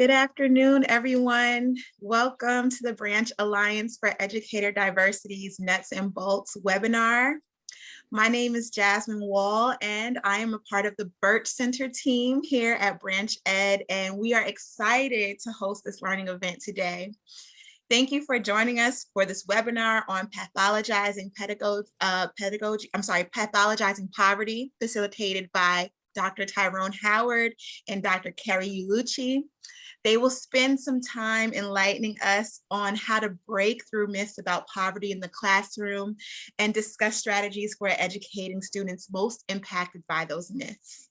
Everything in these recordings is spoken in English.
Good afternoon, everyone. Welcome to the Branch Alliance for Educator Diversity's Nuts and Bolts webinar. My name is Jasmine Wall, and I am a part of the Birch Center team here at Branch Ed, and we are excited to host this learning event today. Thank you for joining us for this webinar on pathologizing pedagogy, uh, pedagogy I'm sorry, pathologizing poverty, facilitated by Dr. Tyrone Howard and Dr. Kerri Ullucci. They will spend some time enlightening us on how to break through myths about poverty in the classroom and discuss strategies for educating students most impacted by those myths.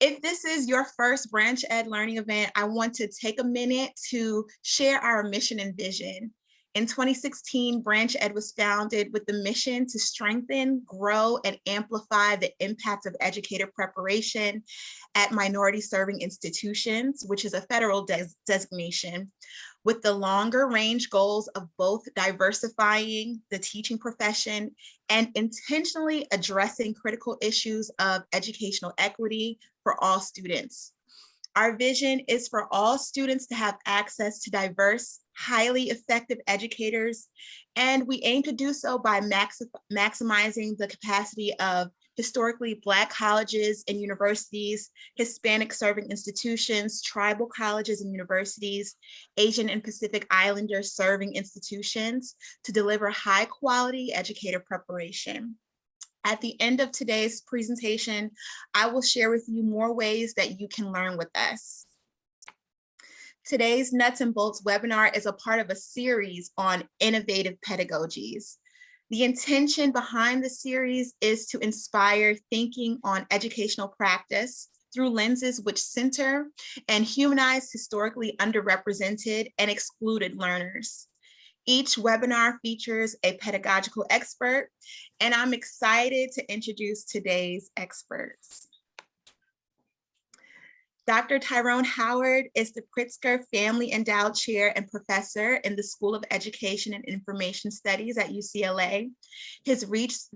If this is your first Branch Ed learning event, I want to take a minute to share our mission and vision. In 2016, Branch Ed was founded with the mission to strengthen, grow, and amplify the impact of educator preparation at minority serving institutions, which is a federal des designation, with the longer range goals of both diversifying the teaching profession and intentionally addressing critical issues of educational equity for all students. Our vision is for all students to have access to diverse, highly effective educators, and we aim to do so by maxi maximizing the capacity of historically Black colleges and universities, Hispanic serving institutions, tribal colleges and universities, Asian and Pacific Islander serving institutions to deliver high quality educator preparation. At the end of today's presentation, I will share with you more ways that you can learn with us. Today's Nuts and Bolts webinar is a part of a series on innovative pedagogies. The intention behind the series is to inspire thinking on educational practice through lenses which center and humanize historically underrepresented and excluded learners. Each webinar features a pedagogical expert, and I'm excited to introduce today's experts. Dr. Tyrone Howard is the Pritzker Family Endowed Chair and Professor in the School of Education and Information Studies at UCLA. His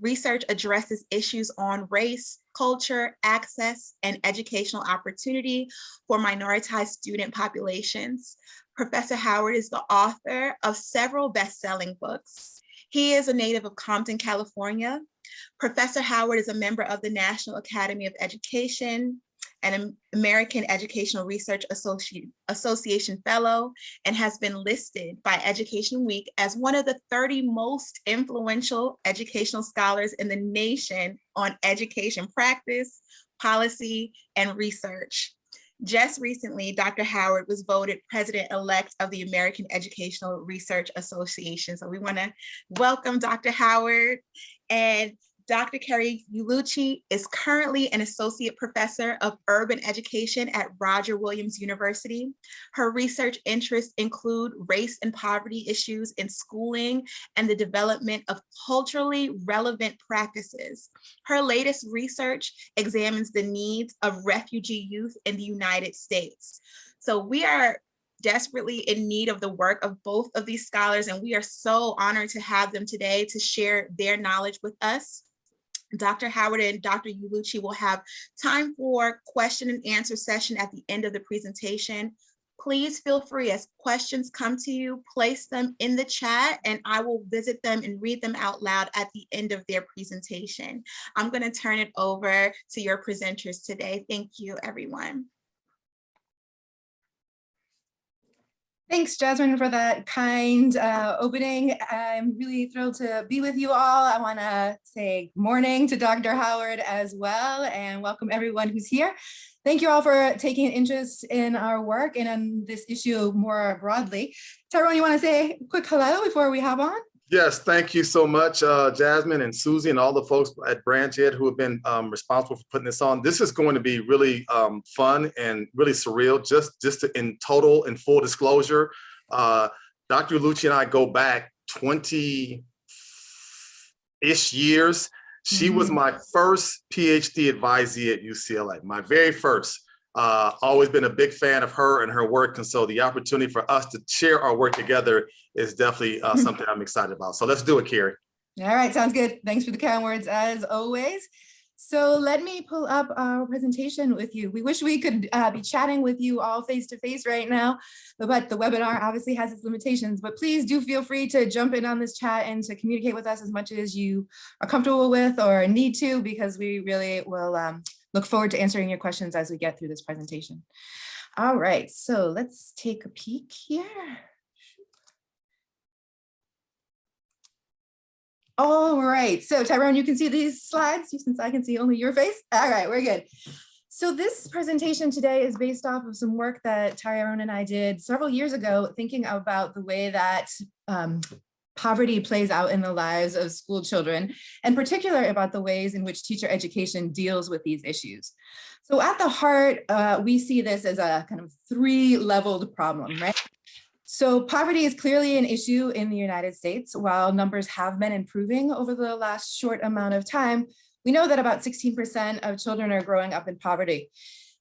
research addresses issues on race, culture, access, and educational opportunity for minoritized student populations. Professor Howard is the author of several best-selling books. He is a native of Compton, California. Professor Howard is a member of the National Academy of Education, an American Educational Research Association Fellow and has been listed by Education Week as one of the 30 most influential educational scholars in the nation on education practice, policy, and research. Just recently, Dr. Howard was voted president-elect of the American Educational Research Association. So we wanna welcome Dr. Howard and Dr. Kerri Ullucci is currently an associate professor of urban education at Roger Williams University. Her research interests include race and poverty issues in schooling and the development of culturally relevant practices. Her latest research examines the needs of refugee youth in the United States. So we are desperately in need of the work of both of these scholars and we are so honored to have them today to share their knowledge with us. Dr. Howard and Dr. Ullucci will have time for question and answer session at the end of the presentation. Please feel free as questions come to you, place them in the chat and I will visit them and read them out loud at the end of their presentation. I'm gonna turn it over to your presenters today. Thank you, everyone. Thanks, Jasmine, for that kind uh, opening. I'm really thrilled to be with you all. I want to say morning to Dr. Howard as well and welcome everyone who's here. Thank you all for taking an interest in our work and on this issue more broadly. Tyrone, you want to say a quick hello before we hop on? Yes, thank you so much, uh, Jasmine and Susie and all the folks at Branch Ed who have been um, responsible for putting this on. This is going to be really um, fun and really surreal, just, just to, in total and full disclosure. Uh, Dr. Lucci and I go back 20-ish years. She mm -hmm. was mm-hmm. my first PhD advisee at UCLA, my very first. Uh, always been a big fan of her and her work. And so the opportunity for us to share our work together is definitely uh, something I'm excited about. So let's do it, Kerri. All right, sounds good. Thanks for the kind words as always. So let me pull up our presentation with you. We wish we could uh, be chatting with you all face to face right now, but the webinar obviously has its limitations, but please do feel free to jump in on this chat and to communicate with us as much as you are comfortable with or need to, because we really will um, look forward to answering your questions as we get through this presentation. All right, so let's take a peek here. All right, so Tyrone, you can see these slides since I can see only your face. All right, we're good. So this presentation today is based off of some work that Tyrone and I did several years ago, thinking about the way that um, poverty plays out in the lives of school children, and particular about the ways in which teacher education deals with these issues. So at the heart, uh, we see this as a kind of three-leveled problem, right? So poverty is clearly an issue in the United States. While numbers have been improving over the last short amount of time, we know that about 16% of children are growing up in poverty.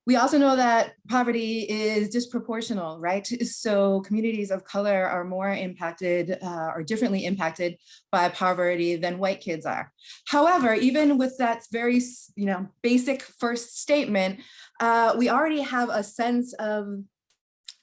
We also know that poverty is disproportional, right? So communities of color are more impacted uh, or differently impacted by poverty than white kids are. However, even with that very you know, basic first statement, uh, we already have a sense of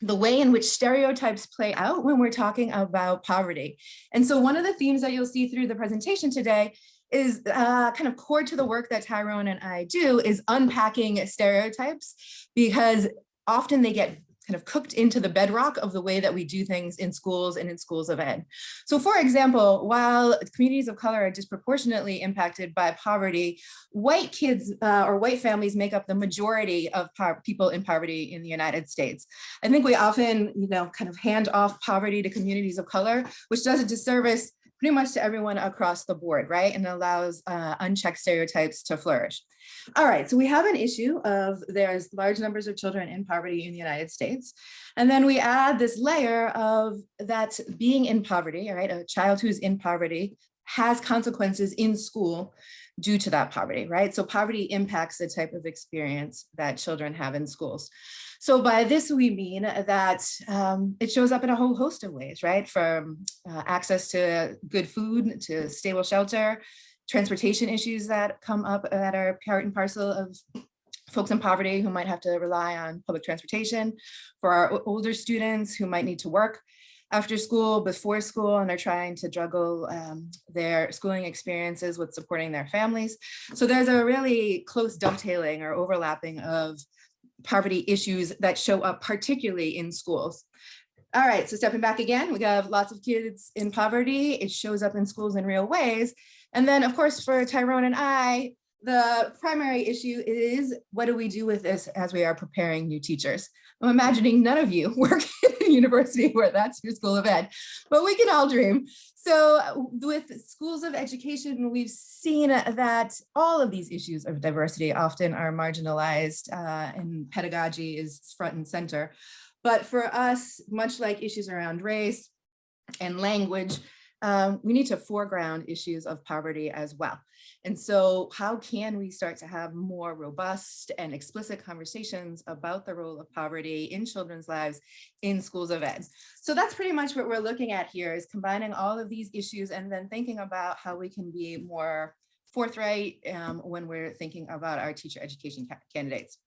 the way in which stereotypes play out when we're talking about poverty. And so one of the themes that you'll see through the presentation today is uh, kind of core to the work that Tyrone and I do is unpacking stereotypes because often they get kind of cooked into the bedrock of the way that we do things in schools and in schools of ed. So for example, while communities of color are disproportionately impacted by poverty, white kids uh, or white families make up the majority of people in poverty in the United States. I think we often, you know, kind of hand off poverty to communities of color, which does a disservice pretty much to everyone across the board, right? And allows uh, unchecked stereotypes to flourish. All right, so we have an issue of there's large numbers of children in poverty in the United States. And then we add this layer of that being in poverty, right, a child who's in poverty has consequences in school due to that poverty, right? So poverty impacts the type of experience that children have in schools. So by this, we mean that um, it shows up in a whole host of ways, right? From uh, access to good food, to stable shelter, transportation issues that come up that are part and parcel of folks in poverty who might have to rely on public transportation, for our older students who might need to work after school, before school, and are trying to juggle um, their schooling experiences with supporting their families. So there's a really close dovetailing or overlapping of poverty issues that show up particularly in schools. All right, so stepping back again, we have lots of kids in poverty. It shows up in schools in real ways. And then of course, for Tyrone and I, the primary issue is what do we do with this as we are preparing new teachers? I'm imagining none of you work in university where that's your school of ed, but we can all dream. So with schools of education, we've seen that all of these issues of diversity often are marginalized uh, and pedagogy is front and center. But for us, much like issues around race and language, um, we need to foreground issues of poverty as well. And so how can we start to have more robust and explicit conversations about the role of poverty in children's lives in schools of ed? So that's pretty much what we're looking at here is combining all of these issues and then thinking about how we can be more forthright um, when we're thinking about our teacher education ca candidates.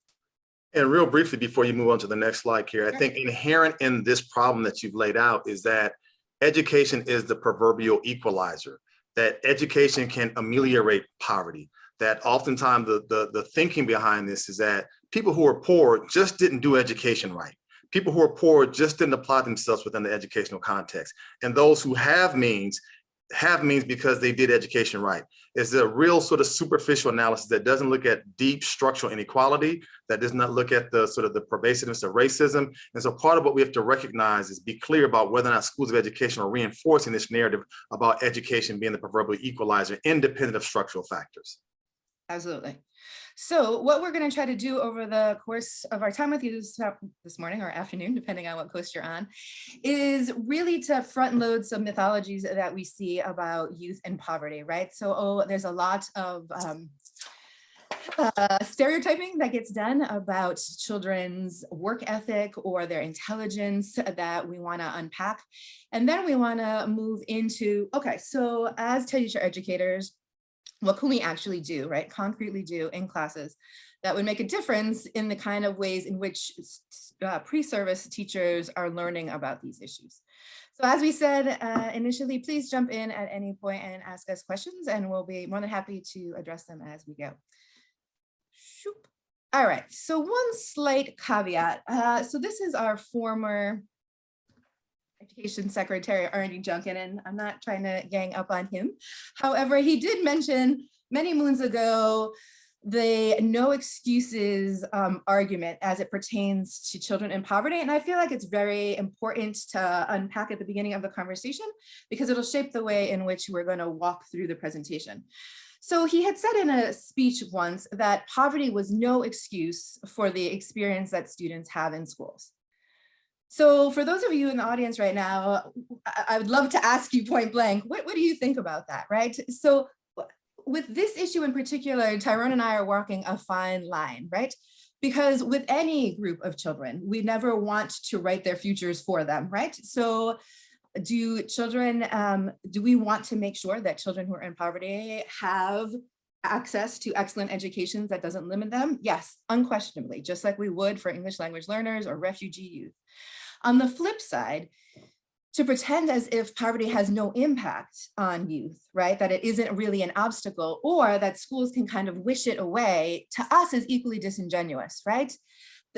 And real briefly, before you move on to the next slide here, I think inherent in this problem that you've laid out is that education is the proverbial equalizer, that education can ameliorate poverty, that oftentimes the, the, the thinking behind this is that people who are poor just didn't do education right. People who are poor just didn't apply themselves within the educational context. And those who have means have means because they did education right. It's a real sort of superficial analysis that doesn't look at deep structural inequality, that does not look at the sort of the pervasiveness of racism. And so part of what we have to recognize is be clear about whether or not schools of education are reinforcing this narrative about education being the proverbial equalizer independent of structural factors. Absolutely. So what we're going to try to do over the course of our time with you this, morning or afternoon, depending on what coast you're on, is really to front load some mythologies that we see about youth and poverty, right? So oh, there's a lot of um, uh, stereotyping that gets done about children's work ethic or their intelligence that we want to unpack. And then we want to move into, okay, so as teacher educators, what can we actually do, right? Concretely do in classes that would make a difference in the kind of ways in which uh, pre-service teachers are learning about these issues. So as we said uh, initially, please jump in at any point and ask us questions and we'll be more than happy to address them as we go. Shoop. All right, so one slight caveat. Uh, so this is our former Education Secretary Arne Duncan, and I'm not trying to gang up on him. However, he did mention many moons ago the no excuses um, argument as it pertains to children in poverty. And I feel like it's very important to unpack at the beginning of the conversation because it'll shape the way in which we're going to walk through the presentation. So he had said in a speech once that poverty was no excuse for the experience that students have in schools. So for those of you in the audience right now, I would love to ask you point blank, what, what do you think about that, right? So with this issue in particular, Tyrone and I are walking a fine line, right? Because with any group of children, we never want to write their futures for them, right? So do children, um, do we want to make sure that children who are in poverty have access to excellent educations that doesn't limit them? Yes, unquestionably, just like we would for English language learners or refugee youth. On the flip side, to pretend as if poverty has no impact on youth, right? That it isn't really an obstacle or that schools can kind of wish it away to us is equally disingenuous, right?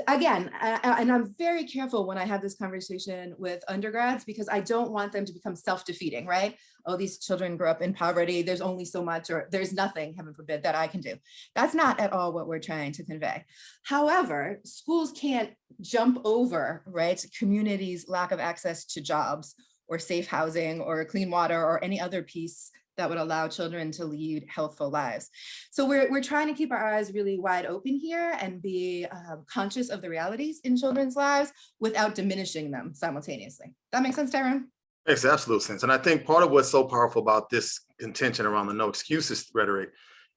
Again, and I'm very careful when I have this conversation with undergrads because I don't want them to become self-defeating, right? Oh, these children grow up in poverty. There's only so much or there's nothing, heaven forbid, that I can do. That's not at all what we're trying to convey. However, schools can't jump over, right, communities' lack of access to jobs or safe housing or clean water or any other piece that would allow children to lead healthful lives. So we're, we're trying to keep our eyes really wide open here and be uh, conscious of the realities in children's lives without diminishing them simultaneously. That makes sense, Tyrone? Makes absolute sense. And I think part of what's so powerful about this contention around the no excuses rhetoric,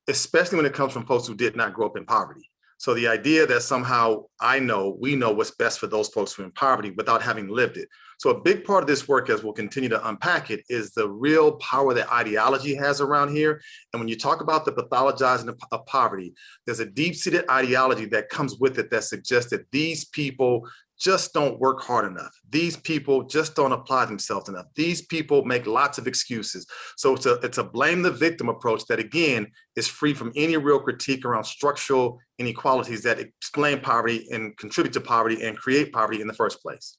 especially when it comes from folks who did not grow up in poverty. So the idea that somehow I know, we know what's best for those folks who are in poverty without having lived it. So a big part of this work, as we'll continue to unpack it, is the real power that ideology has around here. And when you talk about the pathologizing of, poverty, there's a deep-seated ideology that comes with it that suggests that these people just don't work hard enough. These people just don't apply themselves enough. These people make lots of excuses. So it's a, it's a blame the victim approach that again is free from any real critique around structural inequalities that explain poverty and contribute to poverty and create poverty in the first place.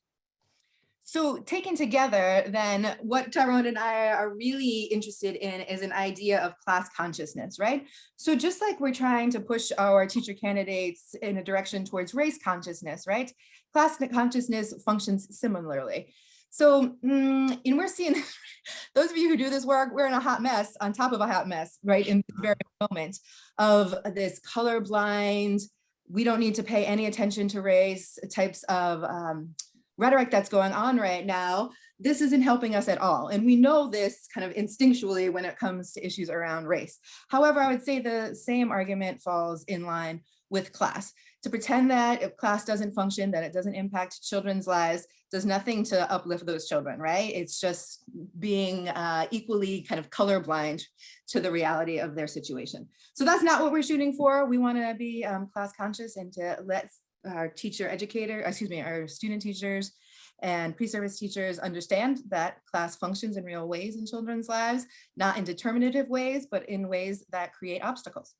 So taken together, then what Tyrone and I are really interested in is an idea of class consciousness, right? So just like we're trying to push our teacher candidates in a direction towards race consciousness, right? Class consciousness functions similarly. So, mm, and we're seeing, those of you who do this work, we're in a hot mess on top of a hot mess, right? In the very moment of this colorblind, we don't need to pay any attention to race types of um, rhetoric that's going on right now, this isn't helping us at all. And we know this kind of instinctually when it comes to issues around race. However, I would say the same argument falls in line with class. To pretend that if class doesn't function, that it doesn't impact children's lives, does nothing to uplift those children, right? It's just being uh, equally kind of colorblind to the reality of their situation. So that's not what we're shooting for. We wanna be um, class conscious and to let our teacher educator, excuse me, our student teachers and pre-service teachers understand that class functions in real ways in children's lives, not in determinative ways, but in ways that create obstacles.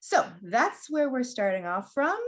So that's where we're starting off from.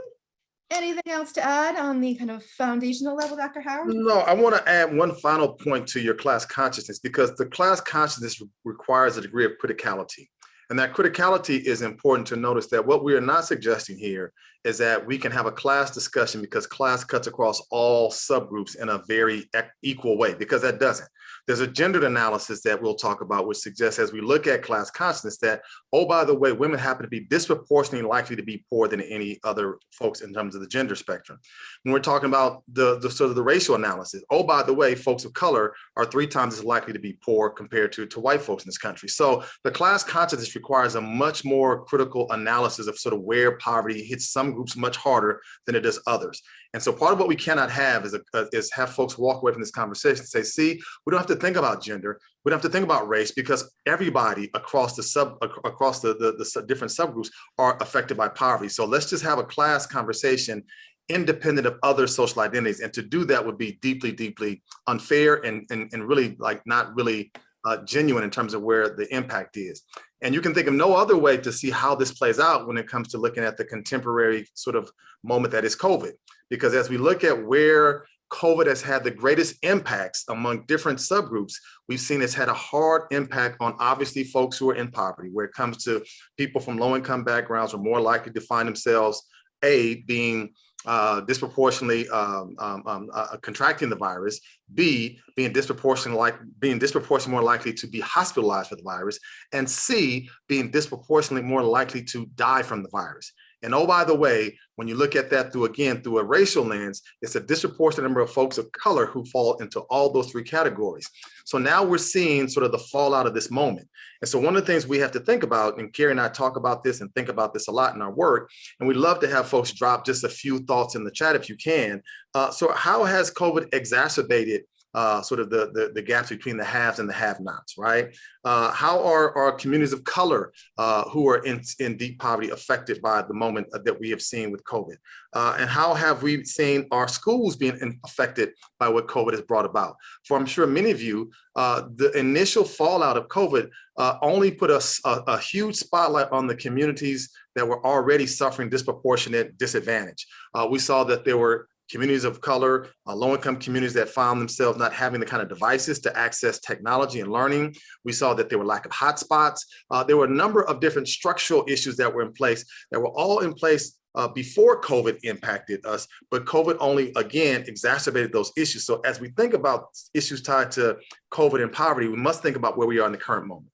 Anything else to add on the kind of foundational level, Dr. Howard? No, I want to add one final point to your class consciousness because the class consciousness requires a degree of criticality. And that criticality is important to notice that what we are not suggesting here is that we can have a class discussion because class cuts across all subgroups in a very equal way, because that doesn't. There's a gendered analysis that we'll talk about, which suggests as we look at class consciousness that, oh, by the way, women happen to be disproportionately likely to be poor than any other folks in terms of the gender spectrum. When we're talking about the, the sort of the racial analysis, oh, by the way, folks of color are three times as likely to be poor compared to, to white folks in this country. So the class consciousness requires a much more critical analysis of sort of where poverty hits some groups much harder than it does others. And so part of what we cannot have is, a, is have folks walk away from this conversation and say, see, we don't have to think about gender. We don't have to think about race because everybody across the sub across the, the, the different subgroups are affected by poverty. So let's just have a class conversation independent of other social identities. And to do that would be deeply, deeply unfair and, and, and really like not really uh, genuine in terms of where the impact is. And you can think of no other way to see how this plays out when it comes to looking at the contemporary sort of moment that is COVID. Because as we look at where COVID has had the greatest impacts among different subgroups, we've seen it's had a hard impact on obviously folks who are in poverty, where it comes to people from low income backgrounds are more likely to find themselves, A, being uh, disproportionately um, um, um, uh, contracting the virus, B, being disproportionately like being disproportionately more likely to be hospitalized for the virus, and C, being disproportionately more likely to die from the virus. And oh, by the way, when you look at that through, again, through a racial lens, it's a disproportionate number of folks of color who fall into all those three categories. So now we're seeing sort of the fallout of this moment. And so one of the things we have to think about, and Kerri and I talk about this and think about this a lot in our work, and we'd love to have folks drop just a few thoughts in the chat if you can. Uh, so how has COVID exacerbated uh, sort of the, the, the, gaps between the haves and the have-nots, right? Uh, how are our communities of color uh, who are in, in deep poverty affected by the moment that we have seen with COVID? Uh, and how have we seen our schools being affected by what COVID has brought about? For I'm sure many of you, uh, the initial fallout of COVID uh, only put us a, a huge spotlight on the communities that were already suffering disproportionate disadvantage. we saw that there were communities of color, uh, low-income communities that found themselves not having the kind of devices to access technology and learning. We saw that there were lack of hotspots. Uh, there were a number of different structural issues that were in place that were all in place uh, before COVID impacted us, but COVID only, again, exacerbated those issues. So as we think about issues tied to COVID and poverty, we must think about where we are in the current moment.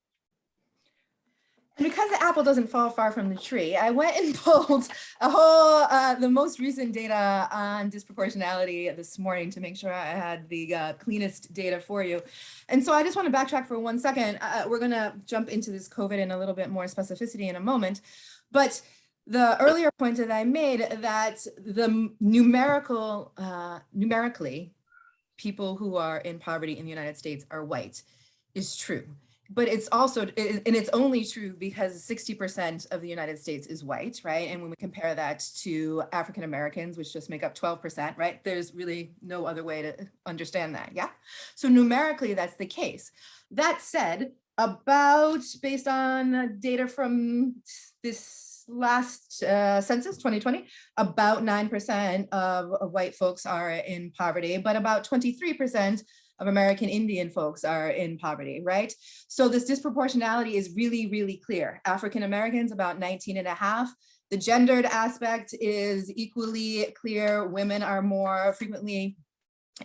Because the apple doesn't fall far from the tree, I went and pulled a whole, uh, the most recent data on disproportionality this morning to make sure I had the uh, cleanest data for you. And so I just want to backtrack for one second. Uh, we're going to jump into this COVID in a little bit more specificity in a moment. But the earlier point that I made that the numerical, uh, numerically, people who are in poverty in the United States are white is true but it's also, and it's only true because 60% of the United States is white, right? And when we compare that to African Americans, which just make up 12%, right? There's really no other way to understand that, yeah? So numerically, that's the case. That said, about, based on data from this last uh, census, 2020, about 9% of, of white folks are in poverty, but about 23% of American Indian folks are in poverty, right? So this disproportionality is really, really clear. African Americans, about 19 and a half. The gendered aspect is equally clear. Women are more frequently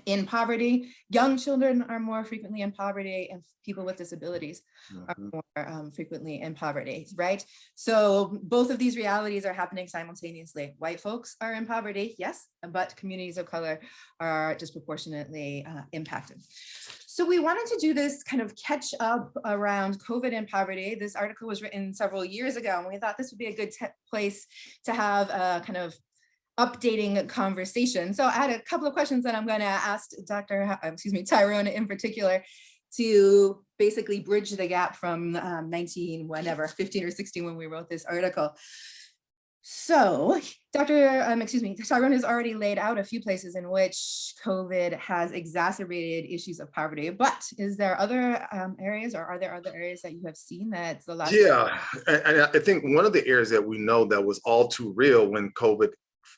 in poverty. Young children are more frequently in poverty and people with disabilities are mm-hmm. more um, frequently in poverty, right? So both of these realities are happening simultaneously. White folks are in poverty, yes, but communities of color are disproportionately uh, impacted. So we wanted to do this kind of catch up around COVID and poverty. This article was written several years ago, and we thought this would be a good place to have a kind of updating conversation. So I had a couple of questions that I'm going to ask Dr. excuse me, Tyrone in particular to basically bridge the gap from um, 19, whatever, 15 or 16 when we wrote this article. So Dr. Um, excuse me, Tyrone has already laid out a few places in which COVID has exacerbated issues of poverty, but is there other um, areas or are there other areas that you have seen that's the last? Yeah, and I think one of the areas that we know that was all too real when COVID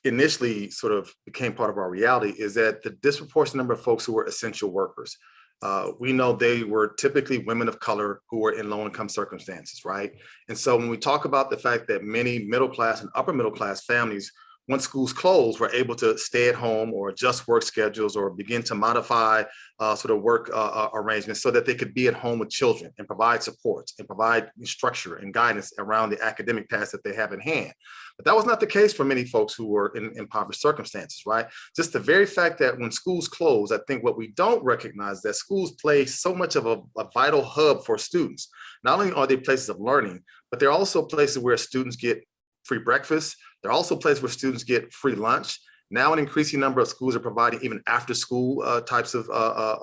initially sort of became part of our reality is that the disproportionate number of folks who were essential workers, uh, we know they were typically women of color who were in low income circumstances, right? And so when we talk about the fact that many middle class and upper middle class families once schools closed, were able to stay at home or adjust work schedules or begin to modify uh, sort of work uh, uh, arrangements so that they could be at home with children and provide support and provide structure and guidance around the academic tasks that they have in hand. But that was not the case for many folks who were in impoverished circumstances, right? Just the very fact that when schools close, I think what we don't recognize that schools play so much of a, a vital hub for students. Not only are they places of learning, but they're also places where students get free breakfast. There are also places where students get free lunch. Now an increasing number of schools are providing even after school uh, types of uh, uh,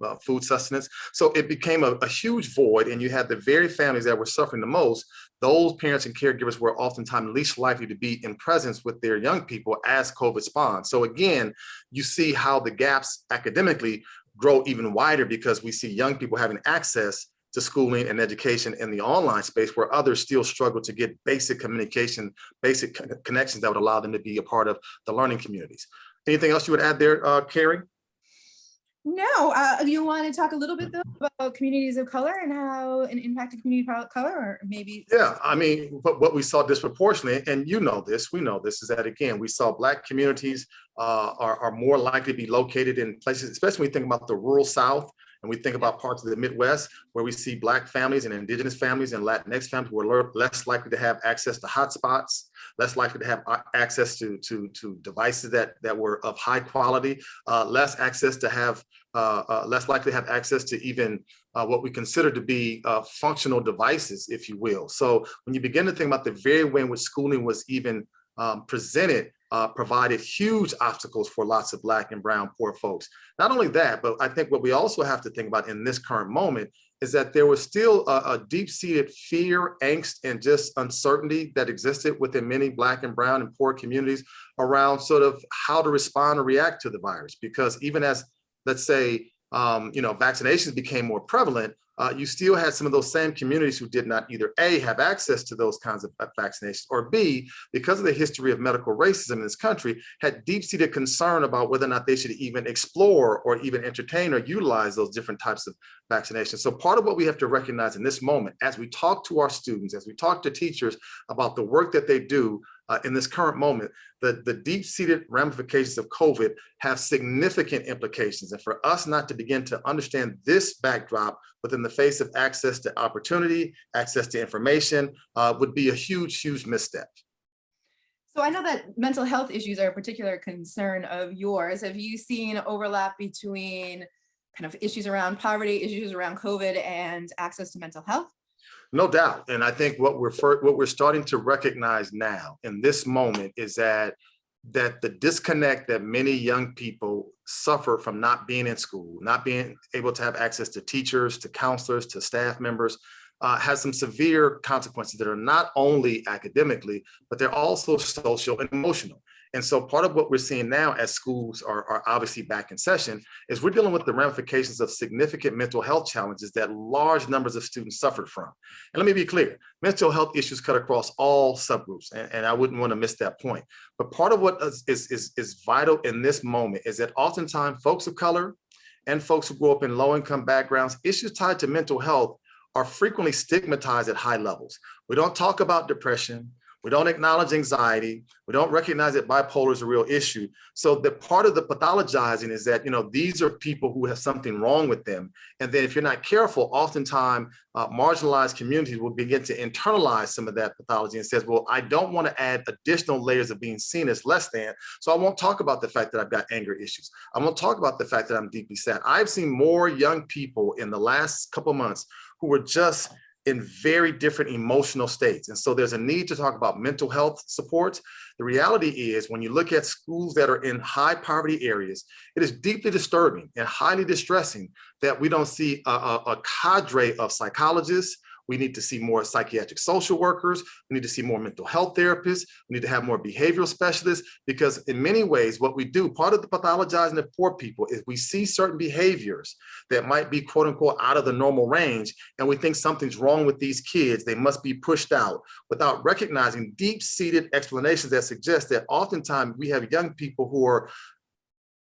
uh, uh, food sustenance. So it became a, a, huge void and you had the very families that were suffering the most. Those parents and caregivers were oftentimes least likely to be in presence with their young people as COVID spawned. So again, you see how the gaps academically grow even wider because we see young people having access to schooling and education in the online space where others still struggle to get basic communication, basic connections that would allow them to be a part of the learning communities. Anything else you would add there, uh, Kerri? No, uh, you want to talk a little bit though about communities of color and how an impacted community of color or maybe? Yeah, I mean, but what we saw disproportionately, and you know this, we know this, is that again, we saw black communities uh, are, are more likely to be located in places, especially when we think about the rural South, and we think about parts of the Midwest where we see Black families and Indigenous families and Latinx families who are less likely to have access to hotspots, less likely to have access to, to, to devices that, that were of high quality, uh, less access to have, uh, uh, less likely to have access to even uh, what we consider to be uh, functional devices, if you will. So when you begin to think about the very way in which schooling was even um, presented uh, provided huge obstacles for lots of black and brown poor folks. Not only that, but I think what we also have to think about in this current moment is that there was still a, a deep-seated fear, angst, and just uncertainty that existed within many black and brown and poor communities around sort of how to respond or react to the virus. Because even as, let's say, um, you know, vaccinations became more prevalent, uh, you still had some of those same communities who did not either A, have access to those kinds of vaccinations, or B, because of the history of medical racism in this country, had deep-seated concern about whether or not they should even explore or even entertain or utilize those different types of vaccinations. So part of what we have to recognize in this moment, as we talk to our students, as we talk to teachers about the work that they do uh, in this current moment, the, the deep-seated ramifications of COVID have significant implications. And for us not to begin to understand this backdrop within the face of access to opportunity, access to information, uh, would be a huge, huge misstep. So I know that mental health issues are a particular concern of yours. Have you seen overlap between kind of issues around poverty, issues around COVID and access to mental health? No doubt. And I think what we're what we're starting to recognize now in this moment is that that the disconnect that many young people suffer from not being in school, not being able to have access to teachers, to counselors, to staff members, uh, has some severe consequences that are not only academically, but they're also social and emotional. And so part of what we're seeing now as schools are, are obviously back in session is we're dealing with the ramifications of significant mental health challenges that large numbers of students suffered from. And let me be clear, mental health issues cut across all subgroups, and, and I wouldn't want to miss that point. But part of what is, is, is vital in this moment is that oftentimes folks of color and folks who grew up in low income backgrounds, issues tied to mental health are frequently stigmatized at high levels. We don't talk about depression. We don't acknowledge anxiety. We don't recognize that bipolar is a real issue. So the part of the pathologizing is that, you know, these are people who have something wrong with them. And then if you're not careful, oftentimes uh, marginalized communities will begin to internalize some of that pathology and says, well, I don't want to add additional layers of being seen as less than. So I won't talk about the fact that I've got anger issues. I won't talk about the fact that I'm deeply sad. I've seen more young people in the last couple months who were just in very different emotional states. And so there's a need to talk about mental health supports. The reality is when you look at schools that are in high poverty areas, it is deeply disturbing and highly distressing that we don't see a, a, a cadre of psychologists, we need to see more psychiatric social workers. We need to see more mental health therapists. We need to have more behavioral specialists because in many ways, what we do, part of the pathologizing of poor people is we see certain behaviors that might be quote unquote out of the normal range. And we think something's wrong with these kids. They must be pushed out without recognizing deep seated explanations that suggest that oftentimes we have young people who are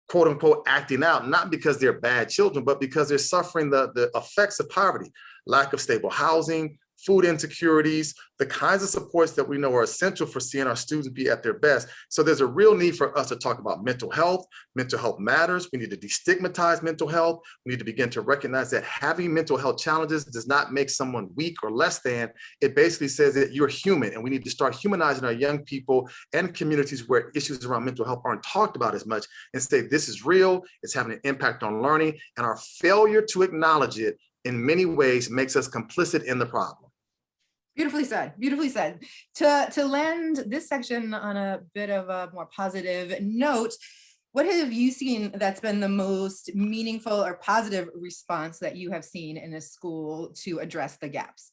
quote unquote acting out, not because they're bad children, but because they're suffering the, the effects of poverty lack of stable housing, food insecurities, the kinds of supports that we know are essential for seeing our students be at their best. So there's a real need for us to talk about mental health. Mental health matters. We need to destigmatize mental health. We need to begin to recognize that having mental health challenges does not make someone weak or less than. It basically says that you're human and we need to start humanizing our young people and communities where issues around mental health aren't talked about as much and say this is real, it's having an impact on learning and our failure to acknowledge it in many ways makes us complicit in the problem. Beautifully said, beautifully said. To, to lend this section on a bit of a more positive note, what have you seen that's been the most meaningful or positive response that you have seen in a school to address the gaps?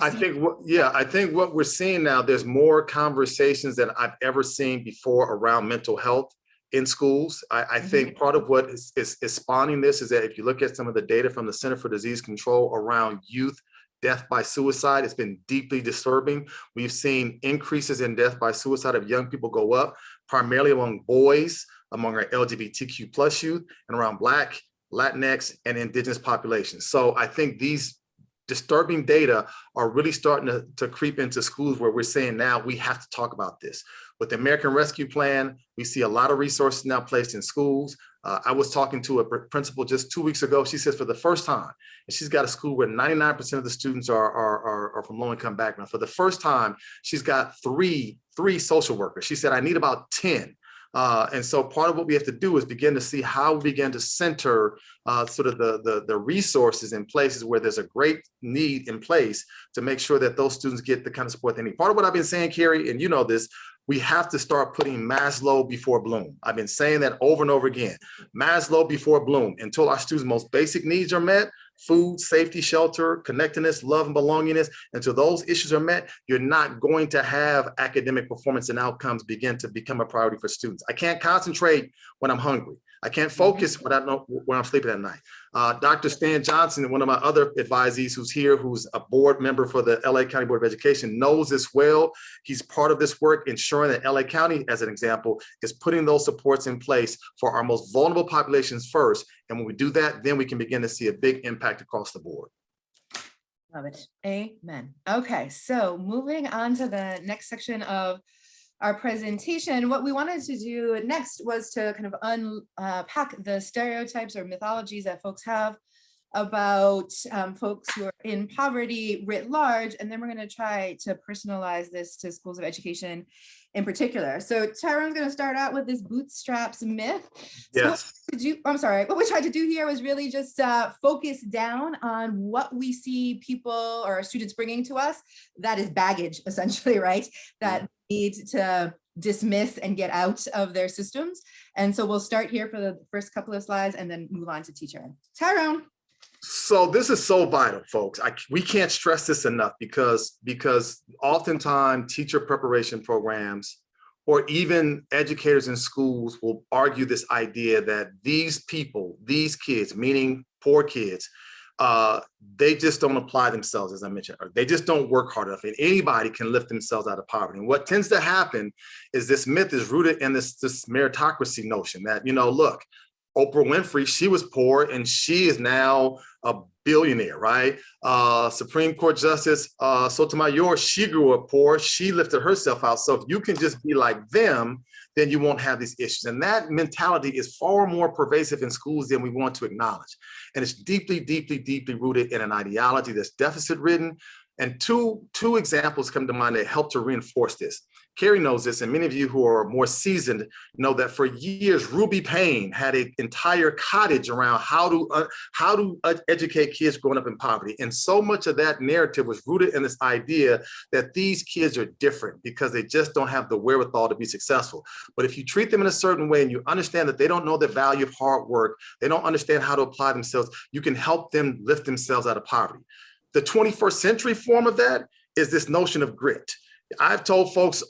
I think, what yeah, I think what we're seeing now, there's more conversations than I've ever seen before around mental health in schools. I, I mm-hmm. think part of what is, is, is spawning this is that if you look at some of the data from the Center for Disease Control around youth death by suicide, it's been deeply disturbing. We've seen increases in death by suicide of young people go up, primarily among boys, among our LGBTQ plus youth, and around Black, Latinx, and Indigenous populations. So I think these disturbing data are really starting to, to creep into schools where we're saying now we have to talk about this. With the American Rescue Plan, we see a lot of resources now placed in schools. Uh, I was talking to a principal just two weeks ago. She says for the first time, and she's got a school where 99% of the students are, are, are, are from low income background. For the first time, she's got three, three social workers. She said, I need about 10. Uh, and so part of what we have to do is begin to see how we begin to center uh, sort of the, the, the resources in places where there's a great need in place to make sure that those students get the kind of support they need. Part of what I've been saying, Kerri, and you know this, we have to start putting Maslow before Bloom. I've been saying that over and over again. Maslow before Bloom until our students' most basic needs are met, food, safety, shelter, connectedness, love, and belongingness, until those issues are met, you're not going to have academic performance and outcomes begin to become a priority for students. I can't concentrate when I'm hungry. I can't focus when I know when I'm sleeping at night. Uh, Dr. Stan Johnson, one of my other advisees who's here, who's a board member for the LA County Board of Education, knows this well. He's part of this work, ensuring that LA County, as an example, is putting those supports in place for our most vulnerable populations first. And when we do that, then we can begin to see a big impact across the board. Love it. Amen. Okay, so moving on to the next section of our presentation, what we wanted to do next was to kind of unpack the stereotypes or mythologies that folks have about um, folks who are in poverty writ large, and then we're going to try to personalize this to schools of education in particular. So Tyrone's going to start out with this bootstraps myth. So Yes. to do, I'm sorry, what we tried to do here was really just uh, focus down on what we see people or students bringing to us that is baggage essentially, right? That need to dismiss and get out of their systems. And so we'll start here for the first couple of slides and then move on to teacher. Tyrone. So this is so vital, folks. I, we can't stress this enough because, because oftentimes teacher preparation programs or even educators in schools will argue this idea that these people, these kids, meaning poor kids, uh, they just don't apply themselves, as I mentioned, or they just don't work hard enough. And anybody can lift themselves out of poverty. And what tends to happen is this myth is rooted in this, this meritocracy notion that, you know, look, Oprah Winfrey, she was poor and she is now a billionaire, right? Uh, Supreme Court Justice uh, Sotomayor, she grew up poor, she lifted herself out. So if you can just be like them, then you won't have these issues. And that mentality is far more pervasive in schools than we want to acknowledge. And it's deeply, deeply, deeply rooted in an ideology that's deficit ridden. And two, two examples come to mind that help to reinforce this. Kerri knows this, and many of you who are more seasoned know that for years, Ruby Payne had an entire cottage around how to uh, how to educate kids growing up in poverty. And so much of that narrative was rooted in this idea that these kids are different because they just don't have the wherewithal to be successful. But if you treat them in a certain way and you understand that they don't know the value of hard work, they don't understand how to apply themselves, you can help them lift themselves out of poverty. The 21st century form of that is this notion of grit. I've told folks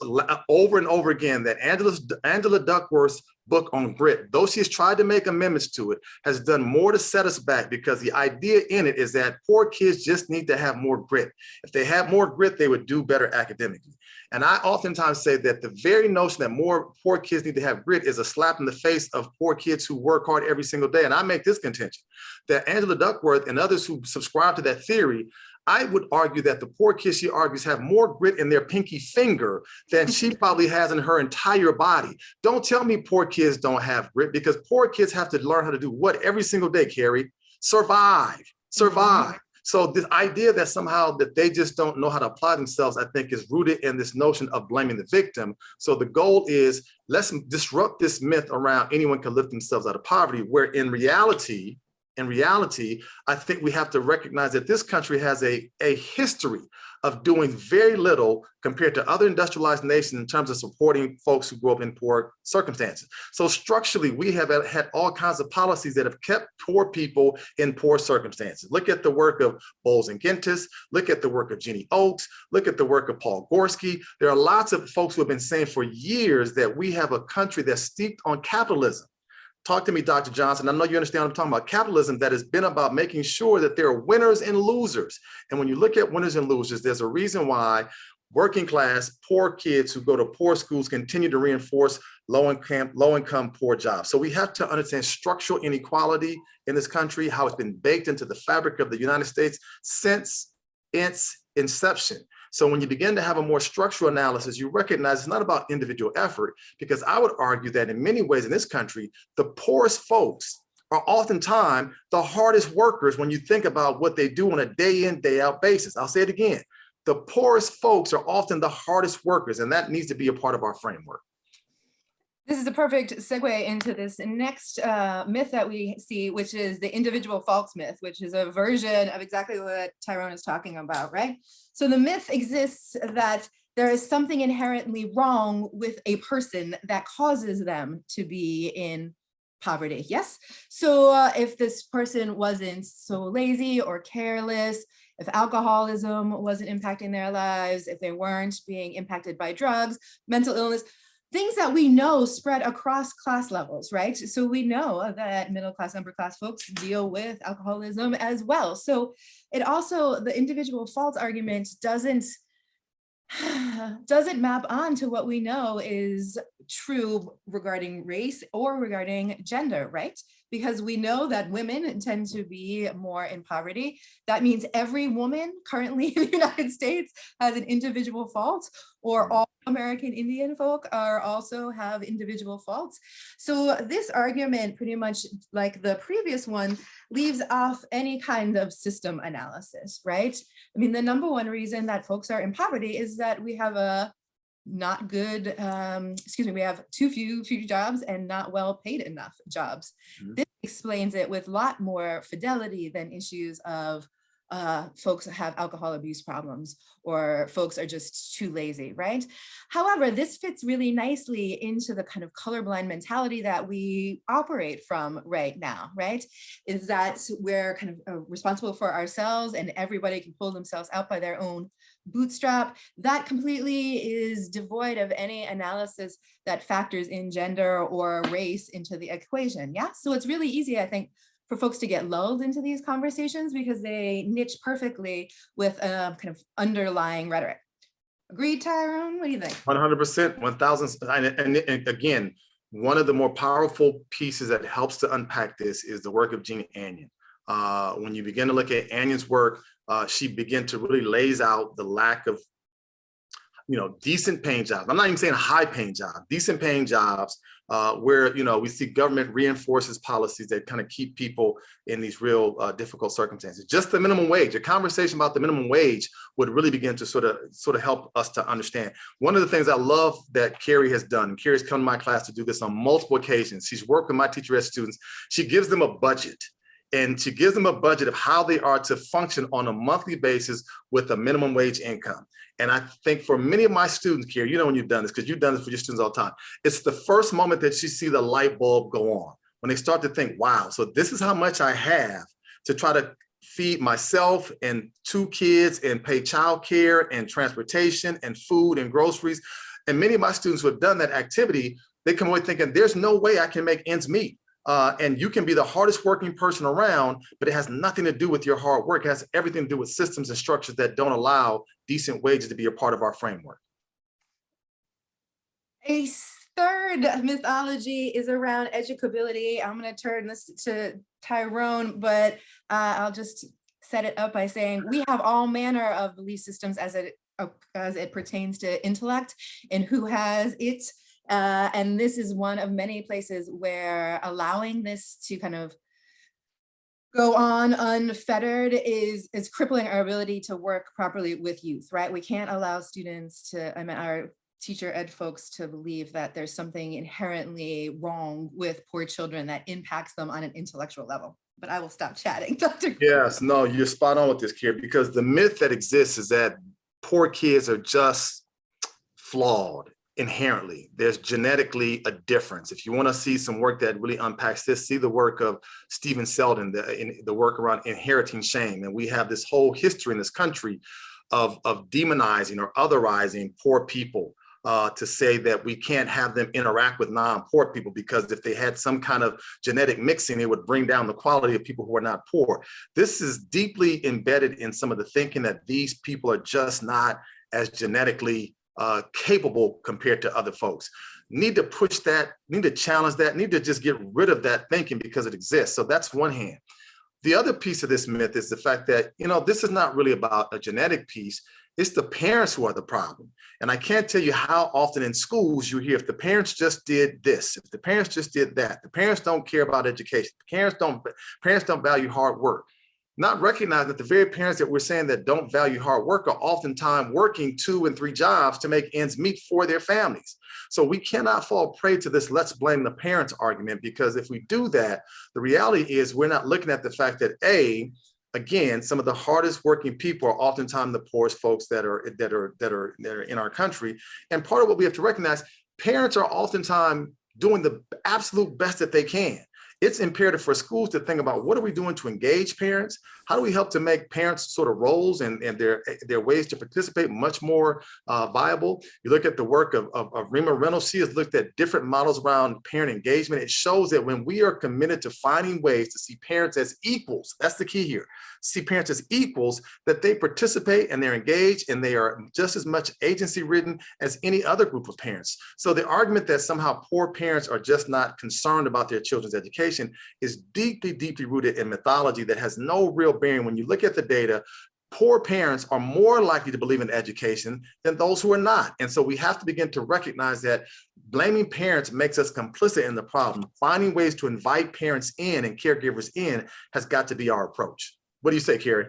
over and over again that Angela, Angela Duckworth's book on grit, though she has tried to make amendments to it, has done more to set us back because the idea in it is that poor kids just need to have more grit. If they had more grit, they would do better academically. And I oftentimes say that the very notion that more poor kids need to have grit is a slap in the face of poor kids who work hard every single day. And I make this contention that Angela Duckworth and others who subscribe to that theory I would argue that the poor kids she argues have more grit in their pinky finger than she probably has in her entire body. Don't tell me poor kids don't have grit because poor kids have to learn how to do what every single day, Kerri? Survive, survive. Mm -hmm. So this idea that somehow that they just don't know how to apply themselves, I think is rooted in this notion of blaming the victim. So the goal is let's disrupt this myth around anyone can lift themselves out of poverty, where in reality, in reality, I think we have to recognize that this country has a, a history of doing very little compared to other industrialized nations in terms of supporting folks who grew up in poor circumstances. So structurally, we have had all kinds of policies that have kept poor people in poor circumstances. Look at the work of Bowles and Gintis, look at the work of Jeannie Oakes, look at the work of Paul Gorski. There are lots of folks who have been saying for years that we have a country that's steeped on capitalism talk to me, Dr. Johnson. I know you understand what I'm talking about. Capitalism that has been about making sure that there are winners and losers. And when you look at winners and losers, there's a reason why working class, poor kids who go to poor schools continue to reinforce low income, low income, poor jobs. So we have to understand structural inequality in this country, how it's been baked into the fabric of the United States since its inception. So when you begin to have a more structural analysis, you recognize it's not about individual effort, because I would argue that in many ways in this country, the poorest folks are oftentimes the hardest workers when you think about what they do on a day in, day out basis. I'll say it again. The poorest folks are often the hardest workers, and that needs to be a part of our framework. This is a perfect segue into this next uh, myth that we see, which is the individual faults myth, which is a version of exactly what Tyrone is talking about, right? So the myth exists that there is something inherently wrong with a person that causes them to be in poverty, yes? So uh, if this person wasn't so lazy or careless, if alcoholism wasn't impacting their lives, if they weren't being impacted by drugs, mental illness, things that we know spread across class levels, right? So we know that middle class, upper class folks deal with alcoholism as well. So it also, the individual fault argument doesn't, doesn't map on to what we know is true regarding race or regarding gender, right? Because we know that women tend to be more in poverty. That means every woman currently in the United States has an individual fault or all American Indian folk are also have individual faults. So this argument pretty much like the previous one leaves off any kind of system analysis, right? I mean, the number one reason that folks are in poverty is that we have a not good, um, excuse me, we have too few, few jobs and not well paid enough jobs. Mm -hmm. This explains it with a lot more fidelity than issues of uh, folks have alcohol abuse problems or folks are just too lazy, right? However, this fits really nicely into the kind of colorblind mentality that we operate from right now, right? Is that we're kind of uh, responsible for ourselves and everybody can pull themselves out by their own bootstrap. That completely is devoid of any analysis that factors in gender or race into the equation, yeah? So it's really easy, I think, for folks to get lulled into these conversations because they niche perfectly with a kind of underlying rhetoric. Agreed, Tyrone? What do you think? 100%, 1000. And, and, and again, one of the more powerful pieces that helps to unpack this is the work of Jeannie Anyon. Uh, when you begin to look at Anyon's work, uh, she began to really lays out the lack of you know, decent paying jobs. I'm not even saying high paying jobs, decent paying jobs uh, where, you know, we see government reinforces policies that kind of keep people in these real uh, difficult circumstances. Just the minimum wage, a conversation about the minimum wage would really begin to sort of sort of help us to understand. One of the things I love that Kerri has done, Kerri's come to my class to do this on multiple occasions. She's worked with my teacher ed students. She gives them a budget and she gives them a budget of how they are to function on a monthly basis with a minimum wage income. And I think for many of my students here, you know when you've done this, because you've done this for your students all the time, it's the first moment that you see the light bulb go on, when they start to think, wow, so this is how much I have to try to feed myself and two kids and pay childcare and transportation and food and groceries. And many of my students who have done that activity, they come away thinking, there's no way I can make ends meet. Uh, and you can be the hardest working person around, but it has nothing to do with your hard work. It has everything to do with systems and structures that don't allow decent wages to be a part of our framework. A third mythology is around educability. I'm going to turn this to Tyrone, but uh, I'll just set it up by saying we have all manner of belief systems as it as it pertains to intellect and who has its uh, and this is one of many places where allowing this to kind of go on unfettered is is crippling our ability to work properly with youth, right? We can't allow students to, I mean, our teacher ed folks to believe that there's something inherently wrong with poor children that impacts them on an intellectual level. But I will stop chatting, Dr. Yes, no, you're spot on with this, Kier, because the myth that exists is that poor kids are just flawed inherently. There's genetically a difference. If you want to see some work that really unpacks this, see the work of Steven Selden, the, in, the work around inheriting shame. And we have this whole history in this country of, of demonizing or otherizing poor people uh, to say that we can't have them interact with non-poor people because if they had some kind of genetic mixing, it would bring down the quality of people who are not poor. This is deeply embedded in some of the thinking that these people are just not as genetically uh, capable compared to other folks. Need to push that, need to challenge that, need to just get rid of that thinking because it exists. So that's one hand. The other piece of this myth is the fact that, you know, this is not really about a genetic piece. It's the parents who are the problem. And I can't tell you how often in schools you hear if the parents just did this, if the parents just did that, the parents don't care about education, the parents don't, parents don't value hard work not recognize that the very parents that we're saying that don't value hard work are oftentimes working two and three jobs to make ends meet for their families. So we cannot fall prey to this let's blame the parents argument because if we do that, the reality is we're not looking at the fact that A, again, some of the hardest working people are oftentimes the poorest folks that are that are that are that are in our country. And part of what we have to recognize, parents are oftentimes doing the absolute best that they can it's imperative for schools to think about what are we doing to engage parents? How do we help to make parents sort of roles and, and their, their ways to participate much more uh, viable? You look at the work of, of, of Rima Reynolds, she has looked at different models around parent engagement. It shows that when we are committed to finding ways to see parents as equals, that's the key here, see parents as equals, that they participate and they're engaged and they are just as much agency ridden as any other group of parents. So the argument that somehow poor parents are just not concerned about their children's education is deeply, deeply rooted in mythology that has no real bearing. When you look at the data, poor parents are more likely to believe in education than those who are not. And so we have to begin to recognize that blaming parents makes us complicit in the problem. Finding ways to invite parents in and caregivers in has got to be our approach. What do you say, Kerri?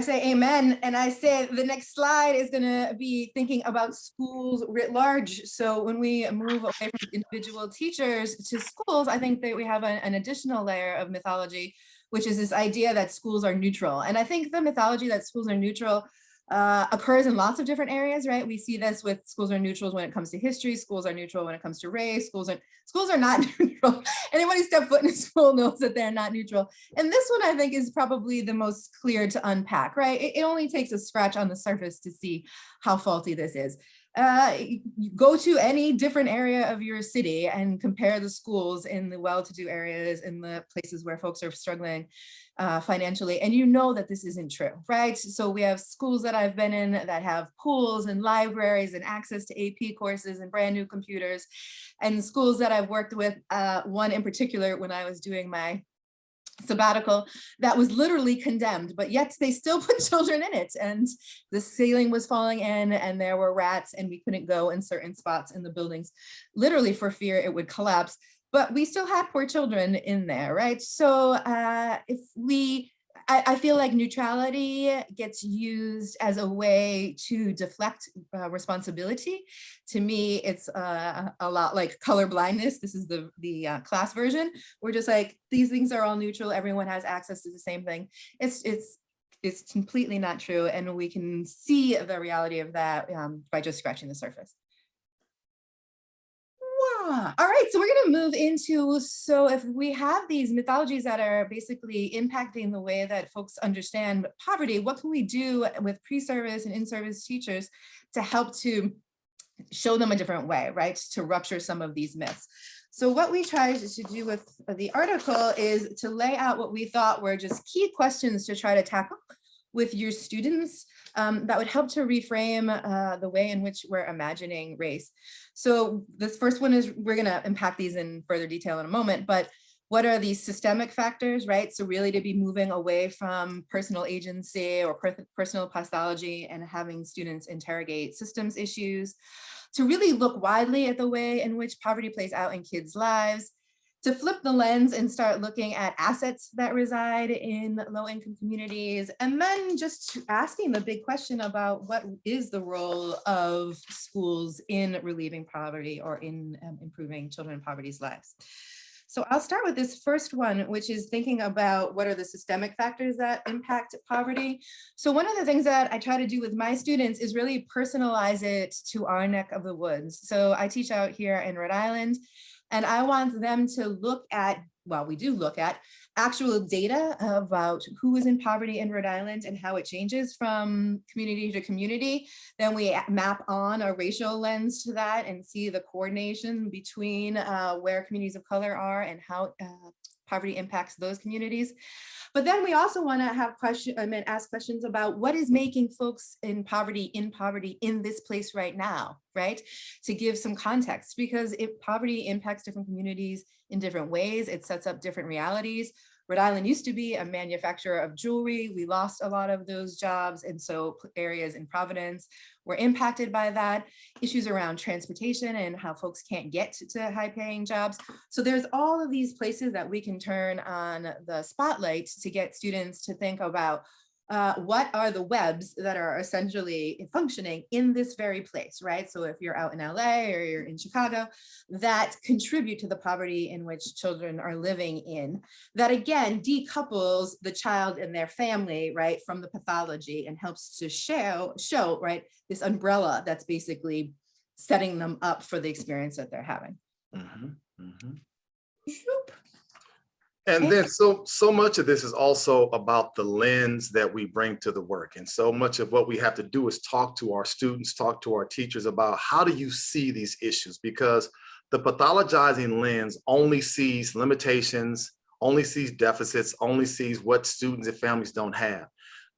I say amen. And I say the next slide is going to be thinking about schools writ large. So when we move away from individual teachers to schools, I think that we have an, an additional layer of mythology, which is this idea that schools are neutral. And I think the mythology that schools are neutral uh, occurs in lots of different areas, right? We see this with schools are neutrals when it comes to history, schools are neutral when it comes to race, schools are schools are not neutral. Anybody step foot in a school knows that they're not neutral. And this one I think is probably the most clear to unpack, right? It, it only takes a scratch on the surface to see how faulty this is uh, go to any different area of your city and compare the schools in the well-to-do areas in the places where folks are struggling uh, financially and you know that this isn't true right? So we have schools that I've been in that have pools and libraries and access to AP courses and brand new computers and schools that I've worked with uh, one in particular when I was doing my sabbatical that was literally condemned, but yet they still put children in it. And the ceiling was falling in and there were rats and we couldn't go in certain spots in the buildings, literally for fear it would collapse. But we still had poor children in there, right? So uh, if we I, I, feel like neutrality gets used as a way to deflect uh, responsibility. To me, it's uh, a lot like color blindness. This is the, the uh, class version. We're just like, these things are all neutral. Everyone has access to the same thing. It's, it's, it's completely not true. And we can see the reality of that um, by just scratching the surface. All right, so we're going to move into, so if we have these mythologies that are basically impacting the way that folks understand poverty, what can we do with pre-service and in-service teachers to help to show them a different way, right? To rupture some of these myths. So what we tried to do with the article is to lay out what we thought were just key questions to try to tackle with your students um, that would help to reframe uh, the way in which we're imagining race. So this first one is, we're gonna unpack these in further detail in a moment, but what are these systemic factors, right? So really to be moving away from personal agency or per personal pathology and having students interrogate systems issues, to really look widely at the way in which poverty plays out in kids' lives, to flip the lens and start looking at assets that reside in low income communities, and then just asking the big question about what is the role of schools in relieving poverty or in um, improving children in poverty's lives. So I'll start with this first one, which is thinking about what are the systemic factors that impact poverty. So one of the things that I try to do with my students is really personalize it to our neck of the woods. So I teach out here in Rhode Island, and I want them to look at, well, we do look at actual data about who is in poverty in Rhode Island and how it changes from community to community. Then we map on a racial lens to that and see the coordination between uh, where communities of color are and how uh, poverty impacts those communities. But then we also want to have question, I mean, ask questions about what is making folks in poverty in poverty in this place right now, right? To give some context, because if poverty impacts different communities in different ways, it sets up different realities. Rhode Island used to be a manufacturer of jewelry. We lost a lot of those jobs. And so areas in Providence were impacted by that. Issues around transportation and how folks can't get to high paying jobs. So there's all of these places that we can turn on the spotlight to get students to think about uh, what are the webs that are essentially functioning in this very place, right? So if you're out in LA or you're in Chicago, that contribute to the poverty in which children are living in, that again decouples the child and their family, right, from the pathology and helps to show, show, right, this umbrella that's basically setting them up for the experience that they're having. Mhm, mhm. Shoop. And then so so much of this is also about the lens that we bring to the work. And so much of what we have to do is talk to our students, talk to our teachers about how do you see these issues? Because the pathologizing lens only sees limitations, only sees deficits, only sees what students and families don't have.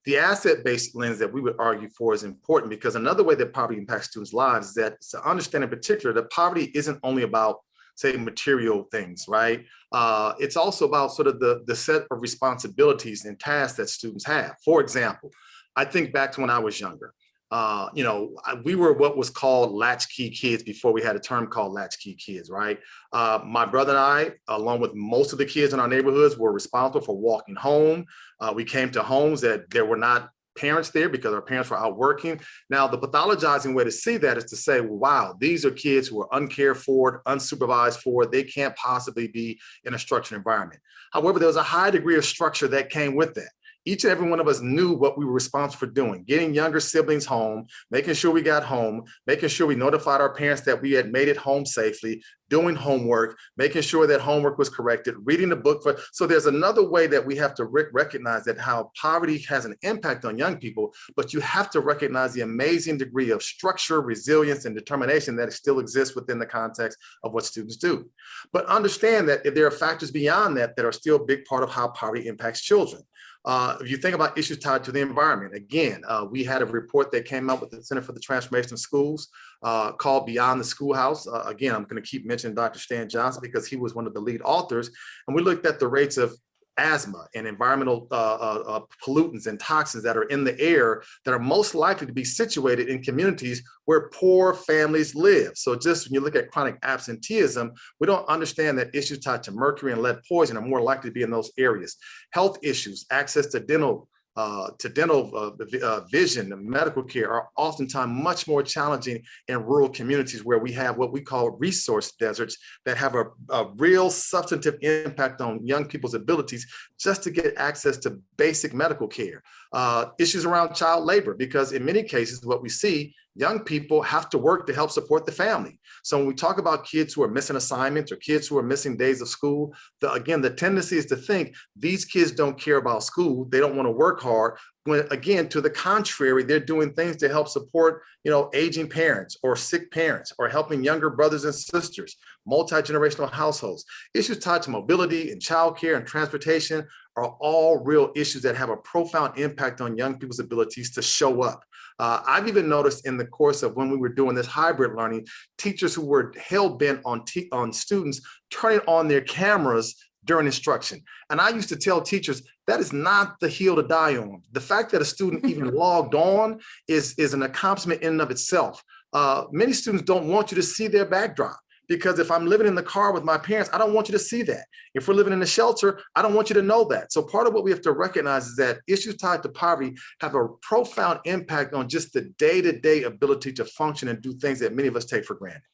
The asset-based lens that we would argue for is important because another way that poverty impacts students' lives is that to understand in particular that poverty isn't only about say material things, right? Uh, it's also about sort of the, the set of responsibilities and tasks that students have. For example, I think back to when I was younger. Uh, you know, we were what was called latchkey kids before we had a term called latchkey kids, right? Uh, my brother and I, along with most of the kids in our neighborhoods, were responsible for walking home. Uh, we came to homes that there were not parents there because our parents were out working. Now, the pathologizing way to see that is to say, wow, these are kids who are uncared for, unsupervised for, they can't possibly be in a structured environment. However, there was a high degree of structure that came with that. Each and every one of us knew what we were responsible for doing, getting younger siblings home, making sure we got home, making sure we notified our parents that we had made it home safely, doing homework, making sure that homework was corrected, reading the book. For, so there's another way that we have to rec recognize that how poverty has an impact on young people, but you have to recognize the amazing degree of structure, resilience, and determination that still exists within the context of what students do. But understand that there are factors beyond that that are still a big part of how poverty impacts children. Uh, if you think about issues tied to the environment, again, uh, we had a report that came out with the Center for the Transformation of Schools uh, called Beyond the Schoolhouse. Uh, again, I'm going to keep mentioning Dr. Stan Johnson because he was one of the lead authors. And we looked at the rates of asthma and environmental uh, uh, uh, pollutants and toxins that are in the air that are most likely to be situated in communities where poor families live. So just when you look at chronic absenteeism, we don't understand that issues tied to mercury and lead poison are more likely to be in those areas. Health issues, access to dental uh, to dental uh, uh, vision and medical care are oftentimes much more challenging in rural communities where we have what we call resource deserts that have a, a real substantive impact on young people's abilities just to get access to basic medical care. Uh, issues around child labor, because in many cases, what we see young people have to work to help support the family. So when we talk about kids who are missing assignments or kids who are missing days of school, the, again, the tendency is to think these kids don't care about school. They don't want to work hard. When again, to the contrary, they're doing things to help support, you know, aging parents or sick parents or helping younger brothers and sisters, multi-generational households. Issues tied to mobility and childcare and transportation are all real issues that have a profound impact on young people's abilities to show up. Uh, I've even noticed in the course of when we were doing this hybrid learning, teachers who were hell bent on, on students turning on their cameras during instruction. And I used to tell teachers, that is not the hill to die on. The fact that a student even logged on is, is an accomplishment in and of itself. Uh, many students don't want you to see their backdrop because if I'm living in the car with my parents, I don't want you to see that. If we're living in a shelter, I don't want you to know that. So part of what we have to recognize is that issues tied to poverty have a profound impact on just the day-to-day -day ability to function and do things that many of us take for granted.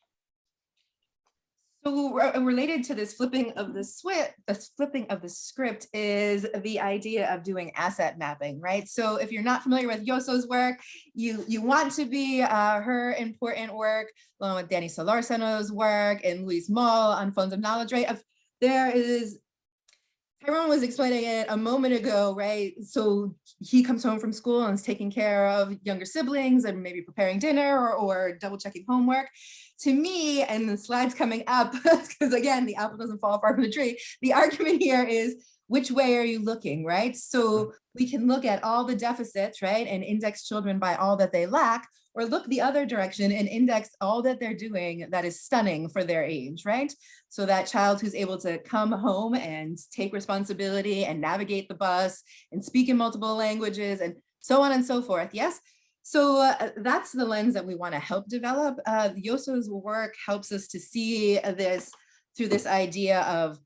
So related to this flipping of the switch, this flipping of the script is the idea of doing asset mapping, right? So if you're not familiar with Yosso's work, you you want to be uh, her important work, along with Danny Solorzano's work and Luis Moll on funds of knowledge, right? There is Tyrone was explaining it a moment ago, right? So he comes home from school and is taking care of younger siblings and maybe preparing dinner or, or double checking homework. To me, and the slides coming up, because again, the apple doesn't fall far from the tree. The argument here is which way are you looking, right? So mm-hmm. we can look at all the deficits, right? And index children by all that they lack, or look the other direction and index all that they're doing that is stunning for their age, right? So that child who's able to come home and take responsibility and navigate the bus and speak in multiple languages and so on and so forth. Yes. So uh, that's the lens that we want to help develop. Uh, Yosso's work helps us to see this through this idea of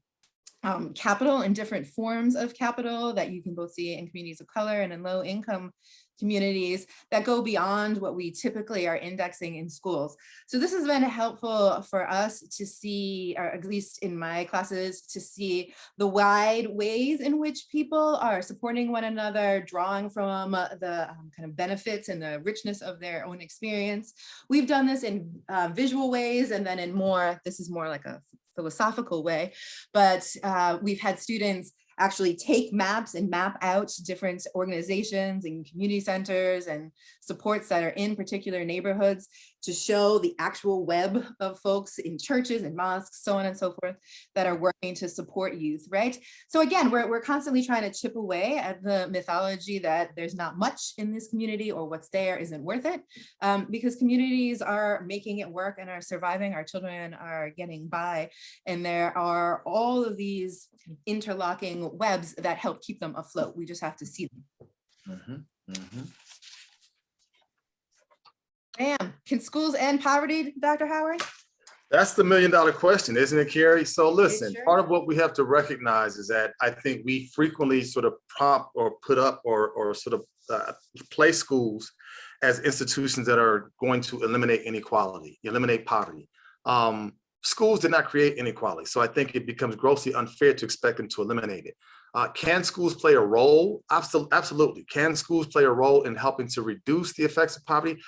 um, capital and different forms of capital that you can both see in communities of color and in low income communities that go beyond what we typically are indexing in schools. So this has been helpful for us to see, or at least in my classes, to see the wide ways in which people are supporting one another, drawing from uh, the um, kind of benefits and the richness of their own experience. We've done this in uh, visual ways and then in more, this is more like a philosophical way, but uh, we've had students actually take maps and map out different organizations and community centers and supports that are in particular neighborhoods to show the actual web of folks in churches and mosques, so on and so forth, that are working to support youth, right? So again, we're, we're constantly trying to chip away at the mythology that there's not much in this community or what's there isn't worth it, um, because communities are making it work and are surviving, our children are getting by, and there are all of these interlocking webs that help keep them afloat. We just have to see them. Mhm, mhm. Bam, can schools end poverty, Dr. Howard? That's the million dollar question, isn't it, Kerri? So listen, sure part of what we have to recognize is that I think we frequently sort of prompt or put up or, or sort of uh, place schools as institutions that are going to eliminate inequality, eliminate poverty. Um, schools did not create inequality. So I think it becomes grossly unfair to expect them to eliminate it. Uh, can schools play a role? Absolutely, absolutely. Can schools play a role in helping to reduce the effects of poverty?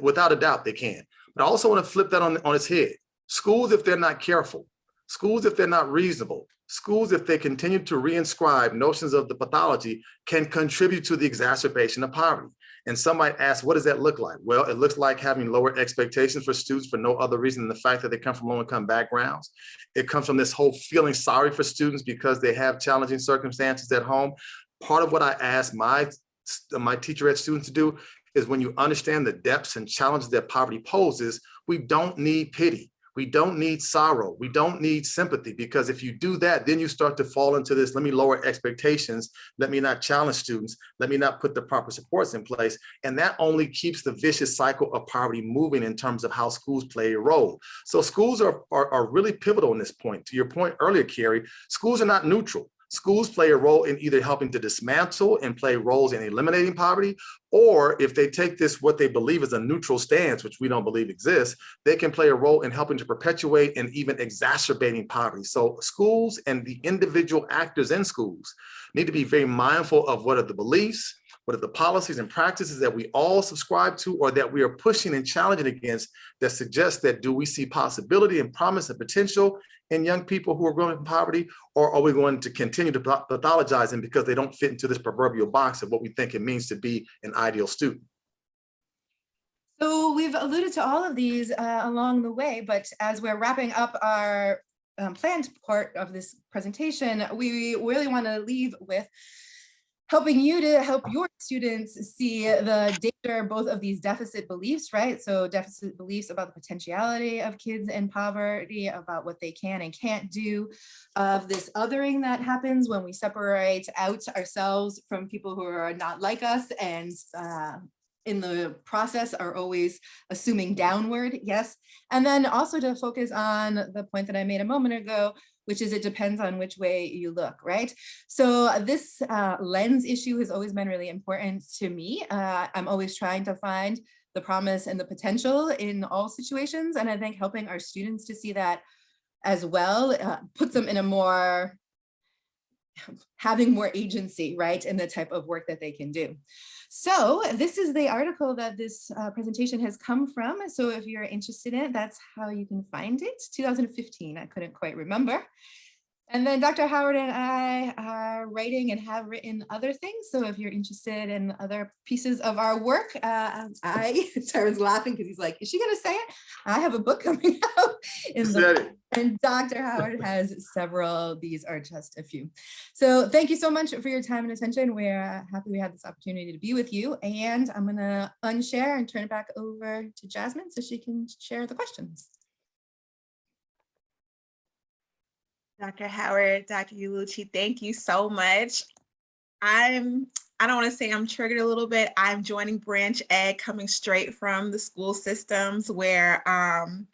Without a doubt, they can. But I also want to flip that on, on its head. Schools, if they're not careful, schools, if they're not reasonable, schools, if they continue to reinscribe notions of the pathology, can contribute to the exacerbation of poverty. And some might ask, what does that look like? Well, it looks like having lower expectations for students for no other reason than the fact that they come from low income backgrounds. It comes from this whole feeling sorry for students because they have challenging circumstances at home. Part of what I ask my, my teacher ed students to do is when you understand the depths and challenges that poverty poses, we don't need pity. We don't need sorrow. We don't need sympathy because if you do that, then you start to fall into this, let me lower expectations. Let me not challenge students. Let me not put the proper supports in place. And that only keeps the vicious cycle of poverty moving in terms of how schools play a role. So schools are, are, are really pivotal in this point. To your point earlier, Kerri, schools are not neutral. Schools play a role in either helping to dismantle and play roles in eliminating poverty, or if they take this, what they believe is a neutral stance, which we don't believe exists, they can play a role in helping to perpetuate and even exacerbating poverty. So schools and the individual actors in schools need to be very mindful of what are the beliefs, what are the policies and practices that we all subscribe to or that we are pushing and challenging against that suggest that do we see possibility and promise and potential in young people who are growing in poverty, or are we going to continue to pathologize them because they don't fit into this proverbial box of what we think it means to be an ideal student? So we've alluded to all of these uh, along the way, but as we're wrapping up our um, planned part of this presentation, we really want to leave with helping you to help your students see the danger both of these deficit beliefs, right? So deficit beliefs about the potentiality of kids in poverty, about what they can and can't do, of this othering that happens when we separate out ourselves from people who are not like us and uh, in the process are always assuming downward, yes. And then also to focus on the point that I made a moment ago, which is it depends on which way you look, right? So this uh, lens issue has always been really important to me. Uh, I'm always trying to find the promise and the potential in all situations. And I think helping our students to see that as well uh, puts them in a more having more agency, right, in the type of work that they can do. So this is the article that this uh, presentation has come from. So if you're interested in it, that's how you can find it. 2015, I couldn't quite remember. And then Dr. Howard and I are writing and have written other things. So if you're interested in other pieces of our work, uh, I, Tyrone's laughing because he's like, is she gonna say it? I have a book coming out in the and Dr. Howard has several, these are just a few. So thank you so much for your time and attention. We're happy we had this opportunity to be with you and I'm gonna unshare and turn it back over to Jasmine so she can share the questions. Dr. Howard, Dr. Ullucci, thank you so much. I'm, I don't want to say I'm triggered a little bit. I'm joining Branch Ed coming straight from the school systems where um,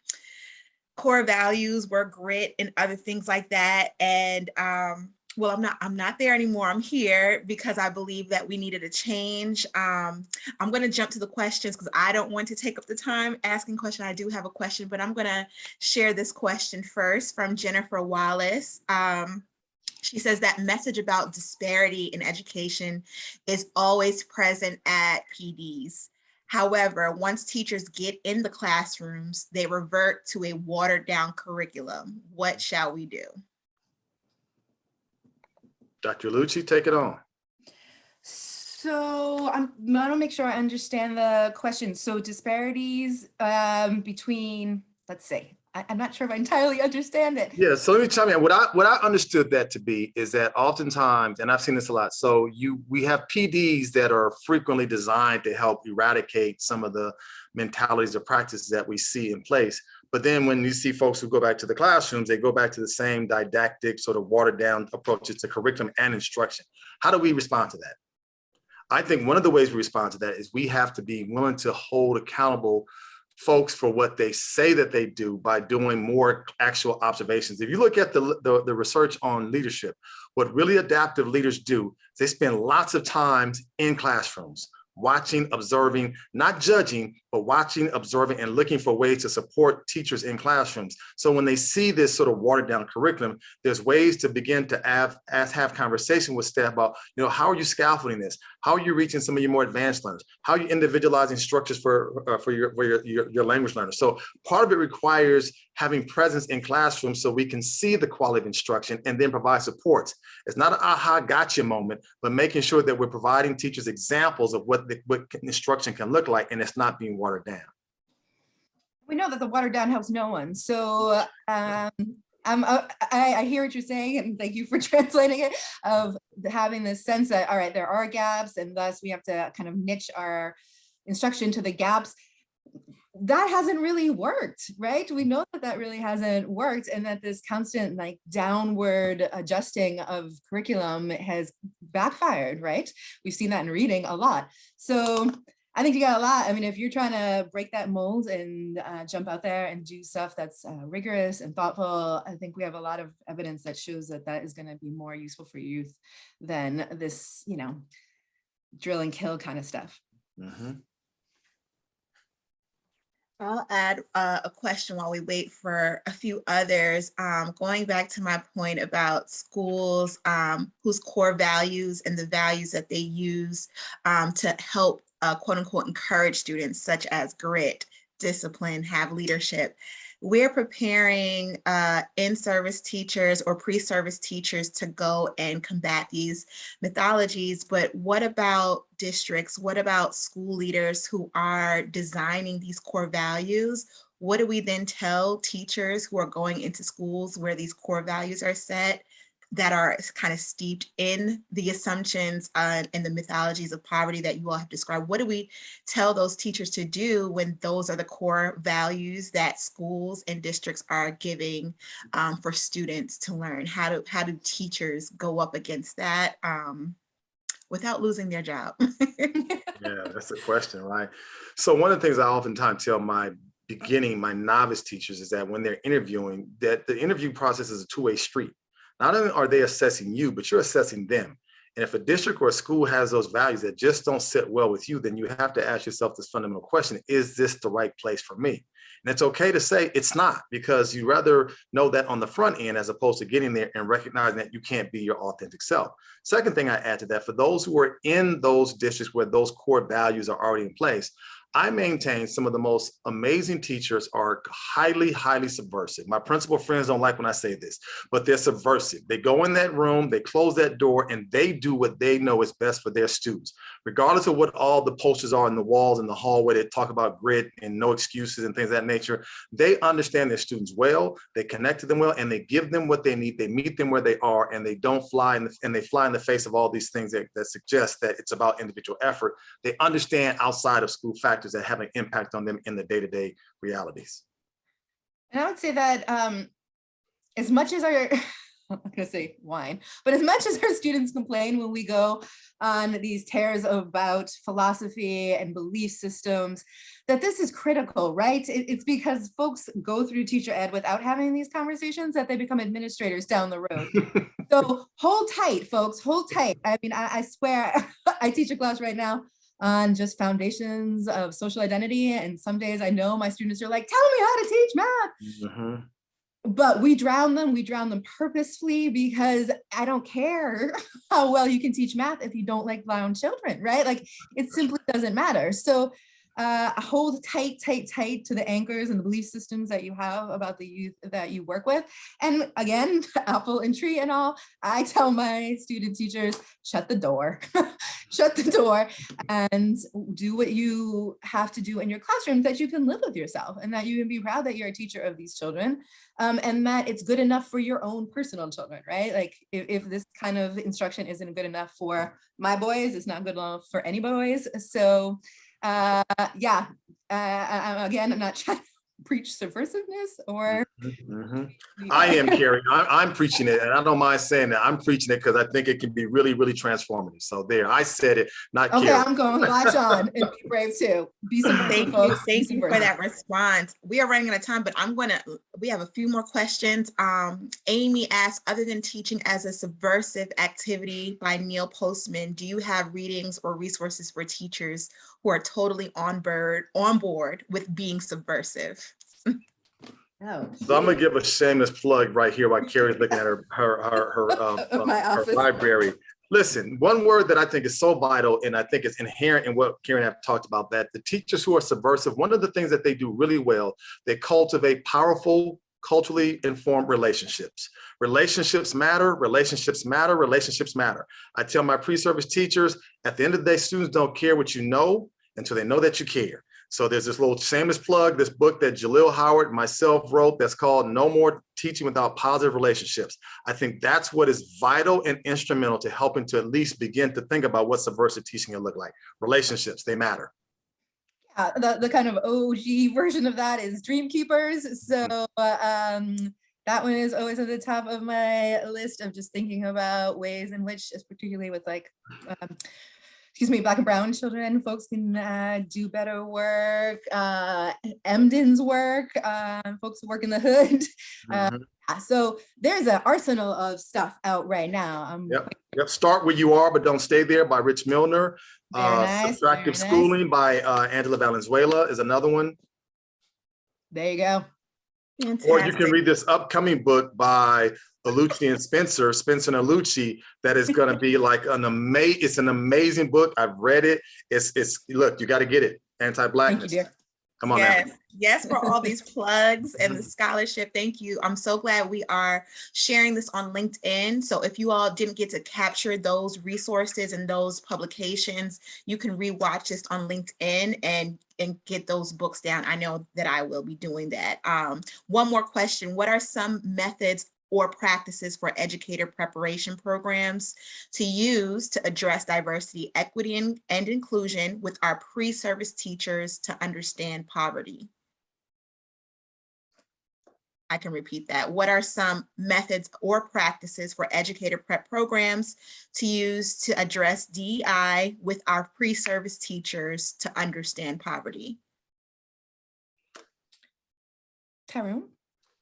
core values were grit and other things like that. And um, well, I'm not, I'm not there anymore. I'm here because I believe that we needed a change. Um, I'm going to jump to the questions because I don't want to take up the time asking question. I do have a question, but I'm going to share this question first from Jennifer Wallace. Um, she says that message about disparity in education is always present at PDs. However, once teachers get in the classrooms, they revert to a watered down curriculum. What shall we do? Dr. Lucci, take it on. So I'm, I want to make sure I understand the question. So disparities um, between, let's say, I, I'm not sure if I entirely understand it. Yeah, so let me chime in. What I what I understood that to be is that oftentimes, and I've seen this a lot. So you we have PDs that are frequently designed to help eradicate some of the mentalities or practices that we see in place. But then when you see folks who go back to the classrooms, they go back to the same didactic sort of watered down approaches to curriculum and instruction. How do we respond to that? I think one of the ways we respond to that is we have to be willing to hold accountable folks for what they say that they do by doing more actual observations. If you look at the, the, the research on leadership, what really adaptive leaders do, they spend lots of times in classrooms, watching, observing, not judging, but watching, observing, and looking for ways to support teachers in classrooms. So when they see this sort of watered down curriculum, there's ways to begin to have, ask, have conversation with staff about, you know, how are you scaffolding this? How are you reaching some of your more advanced learners? How are you individualizing structures for, uh, for, your, for your, your, your language learners? So part of it requires having presence in classrooms so we can see the quality of instruction and then provide supports. It's not an aha gotcha moment, but making sure that we're providing teachers examples of what, the, what instruction can look like and it's not being watered down. We know that the watered down helps no one. So um, I'm, uh, I, I hear what you're saying and thank you for translating it of having this sense that, all right, there are gaps and thus we have to kind of niche our instruction to the gaps that hasn't really worked, right? We know that that really hasn't worked and that this constant like downward adjusting of curriculum has backfired, right? We've seen that in reading a lot. So I think you got a lot. I mean, if you're trying to break that mold and uh, jump out there and do stuff that's uh, rigorous and thoughtful, I think we have a lot of evidence that shows that that is going to be more useful for youth than this, you know, drill and kill kind of stuff. Mm -hmm. I'll add uh, a question while we wait for a few others. Um, going back to my point about schools um, whose core values and the values that they use um, to help uh, quote unquote encourage students such as grit, discipline, have leadership we're preparing uh, in-service teachers or pre-service teachers to go and combat these mythologies, but what about districts? What about school leaders who are designing these core values? What do we then tell teachers who are going into schools where these core values are set? That are kind of steeped in the assumptions uh, and the mythologies of poverty that you all have described. What do we tell those teachers to do when those are the core values that schools and districts are giving um, for students to learn? How do, how do teachers go up against that um, without losing their job? yeah, that's a question, right? So one of the things I oftentimes tell my beginning, my novice teachers is that when they're interviewing, that the interview process is a two-way street not only are they assessing you, but you're assessing them. And if a district or a school has those values that just don't sit well with you, then you have to ask yourself this fundamental question, is this the right place for me? And it's okay to say it's not because you rather know that on the front end as opposed to getting there and recognizing that you can't be your authentic self. Second thing I add to that, for those who are in those districts where those core values are already in place, I maintain some of the most amazing teachers are highly, highly subversive. My principal friends don't like when I say this, but they're subversive. They go in that room, they close that door, and they do what they know is best for their students. Regardless of what all the posters are in the walls in the hallway that talk about grit and no excuses and things that nature, they understand their students well, they connect to them well, and they give them what they need. They meet them where they are, and they don't fly in the, and they fly in the face of all these things that, that suggest that it's about individual effort. They understand outside of school factors that have an impact on them in the day-to-day realities. And I would say that um, as much as our, I'm gonna say wine, but as much as our students complain when we go on these tears about philosophy and belief systems, that this is critical, right? It- it's because folks go through teacher ed without having these conversations that they become administrators down the road. So hold tight, folks, hold tight. I mean, I, I swear, I teach a class right now on just foundations of social identity. And some days I know my students are like, tell me how to teach math Mhm. But we drown them we drown them purposefully because i don't care how well you can teach math if you don't like brown children right? Like it simply doesn't matter. So uh, hold tight, tight, tight to the anchors and the belief systems that you have about the youth that you work with. And again, apple and tree and all, I tell my student teachers, shut the door, shut the door and do what you have to do in your classroom that you can live with yourself and that you can be proud that you're a teacher of these children um, and that it's good enough for your own personal children, right? Like if, if this kind of instruction isn't good enough for my boys, it's not good enough for any boys. So uh, yeah, uh, I- again, I'm not trying preach subversiveness or. Mhm. I am Kerri. I'm, I'm preaching it, and I don't mind saying that. I'm preaching it because I think it can be really, really transformative. So there, I said it, not Okay, Kerri. I'm going latch on and be brave too. Be subversive, Thank you, folks. be thank you for that response. We are running out of time, but I'm gonna, we have a few more questions. Um, Amy asked, other than teaching as a subversive activity by Neil Postman, do you have readings or resources for teachers who are totally on board, on board with being subversive? Oh, So I'm gonna give a shameless plug right here while Kerri's looking at her, her, her, her, um, uh, her library. Listen, one word that I think is so vital, and I think is inherent in what Karen have talked about, that the teachers who are subversive, one of the things that they do really well, they cultivate powerful, culturally informed relationships. Relationships matter, relationships matter, relationships matter. I tell my pre-service teachers, at the end of the day, students don't care what you know until they know that you care. So there's this little shameless plug, this book that Jalil Howard, myself wrote that's called No More Teaching Without Positive Relationships. I think that's what is vital and instrumental to helping to at least begin to think about what subversive teaching can look like. Relationships, they matter. Yeah, the, the kind of OG version of that is Dreamkeepers. So um, that one is always at the top of my list of just thinking about ways in which, particularly with like, um, excuse me, black and brown children, folks can uh, do better work. Uh, Emdin's work, uh, folks who work in the hood. Uh, Mhm. Yeah, So there's an arsenal of stuff out right now. Um, Yep. Yep, Start Where You Are, But Don't Stay There by Rich Milner. Uh, nice, Subtractive nice. Schooling by uh, Angela Valenzuela is another one. There you go. Or you can read this upcoming book by Ullucci and Spencer, Spencer and Ullucci, that is gonna be like an amazing, it's an amazing book. I've read it. It's, it's, look, you gotta get it. Anti-blackness. dear. Come on now. Yes, yes, for all these plugs and the scholarship. Thank you. I'm so glad we are sharing this on LinkedIn. So if you all didn't get to capture those resources and those publications, you can rewatch this on LinkedIn and and get those books down. I know that I will be doing that. Um, one more question. What are some methods or practices for educator preparation programs to use to address diversity, equity, and, and inclusion with our pre-service teachers to understand poverty. I can repeat that. What are some methods or practices for educator prep programs to use to address DEI with our pre-service teachers to understand poverty? Tyrone?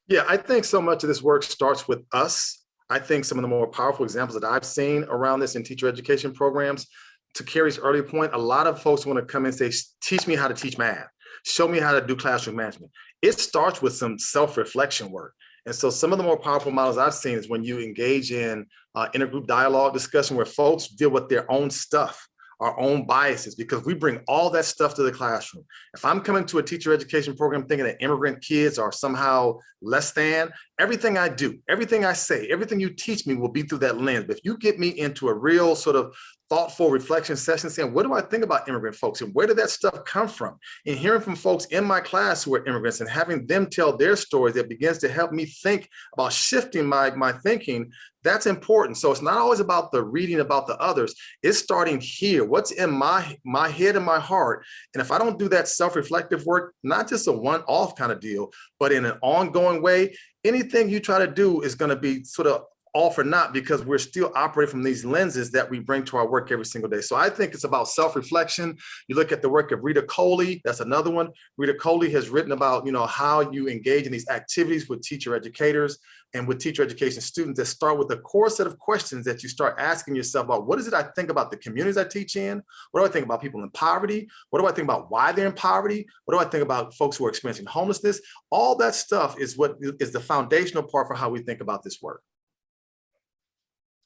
Yeah, I think so much of this work starts with us. I think some of the more powerful examples that I've seen around this in teacher education programs, to Kerri's earlier point, a lot of folks want to come and say, teach me how to teach math. Show me how to do classroom management. It starts with some self-reflection work. And so some of the more powerful models I've seen is when you engage in uh, intergroup dialogue discussion where folks deal with their own stuff, our own biases, because we bring all that stuff to the classroom. If I'm coming to a teacher education program thinking that immigrant kids are somehow less than, everything I do, everything I say, everything you teach me will be through that lens. But if you get me into a real sort of thoughtful reflection session saying, what do I think about immigrant folks and where did that stuff come from? And hearing from folks in my class who are immigrants and having them tell their stories that begins to help me think about shifting my, my thinking, that's important. So it's not always about the reading about the others. It's starting here. What's in my, my head and my heart? And if I don't do that self-reflective work, not just a one-off kind of deal, but in an ongoing way, anything you try to do is going to be sort of all for not because we're still operating from these lenses that we bring to our work every single day. So I think it's about self-reflection. You look at the work of Rita Kohli, that's another one. Rita Kohli has written about, you know, how you engage in these activities with teacher educators and with teacher education students that start with a core set of questions that you start asking yourself about what is it I think about the communities I teach in? What do I think about people in poverty? What do I think about why they're in poverty? What do I think about folks who are experiencing homelessness? All that stuff is what is the foundational part for how we think about this work.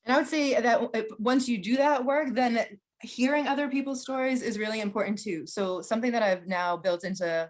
And I would say that once you do that work, then hearing other people's stories is really important too. So something that I've now built into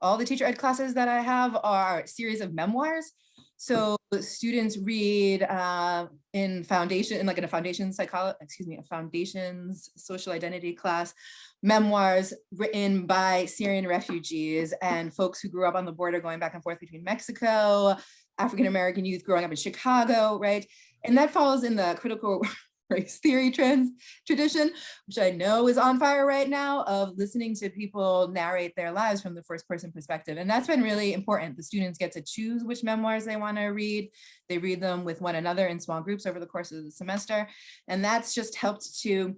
all the teacher ed classes that I have are a series of memoirs. So students read uh, in foundation, in like in a foundation psychology, excuse me, a foundations social identity class, memoirs written by Syrian refugees and folks who grew up on the border going back and forth between Mexico, African-American youth growing up in Chicago, right? And that falls in the critical race theory trends tradition, which I know is on fire right now of listening to people narrate their lives from the first person perspective. And that's been really important. The students get to choose which memoirs they want to read. They read them with one another in small groups over the course of the semester. And that's just helped to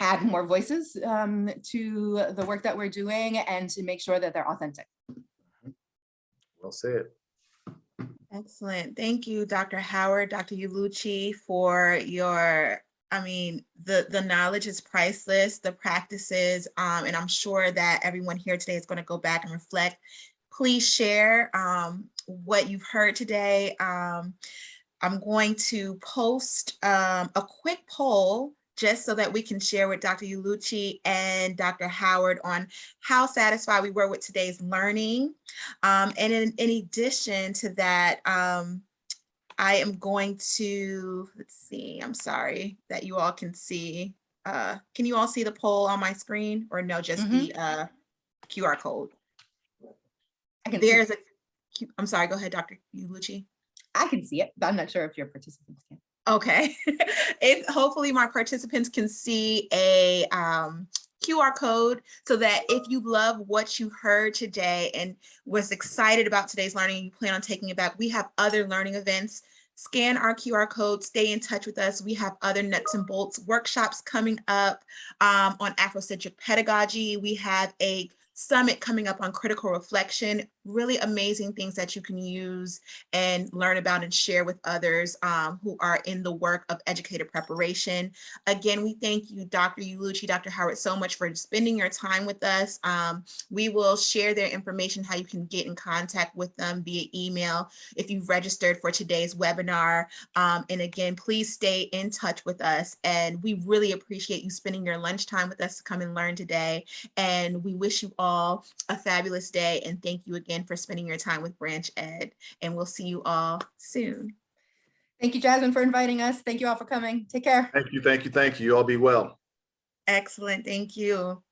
add more voices um, to the work that we're doing and to make sure that they're authentic. Well said. Excellent. Thank you, Dr. Howard, Dr. Ullucci for your, I mean, the, the knowledge is priceless, the practices, um, and I'm sure that everyone here today is going to go back and reflect. Please share um, what you've heard today. Um, I'm going to post um, a quick poll just so that we can share with Dr. Ullucci and Dr. Howard on how satisfied we were with today's learning. Um, and in, in, addition to that, um, I am going to, let's see, I'm sorry that you all can see. Uh, can you all see the poll on my screen or no, just mm -hmm. the uh, QR code? I can There's a, I'm sorry, go ahead, Dr. Ullucci. I can see it, but I'm not sure if your participants can. Okay, it, hopefully my participants can see a um, QR code so that if you love what you heard today and was excited about today's learning, you plan on taking it back, we have other learning events. Scan our QR code, stay in touch with us. We have other nuts and bolts workshops coming up um, on Afrocentric pedagogy. We have a summit coming up on critical reflection, really amazing things that you can use and learn about and share with others um, who are in the work of educator preparation. Again, we thank you, Dr. Ullucci, Dr. Howard, so much for spending your time with us. Um, we will share their information, how you can get in contact with them via email if you've registered for today's webinar. Um, and again, please stay in touch with us. And we really appreciate you spending your lunchtime with us to come and learn today. And we wish you all a fabulous day. And thank you again for spending your time with BranchED. And we'll see you all soon. Thank you, Jasmine, for inviting us. Thank you all for coming. Take care. Thank you, thank you, thank you. You all be well. Excellent. Thank you.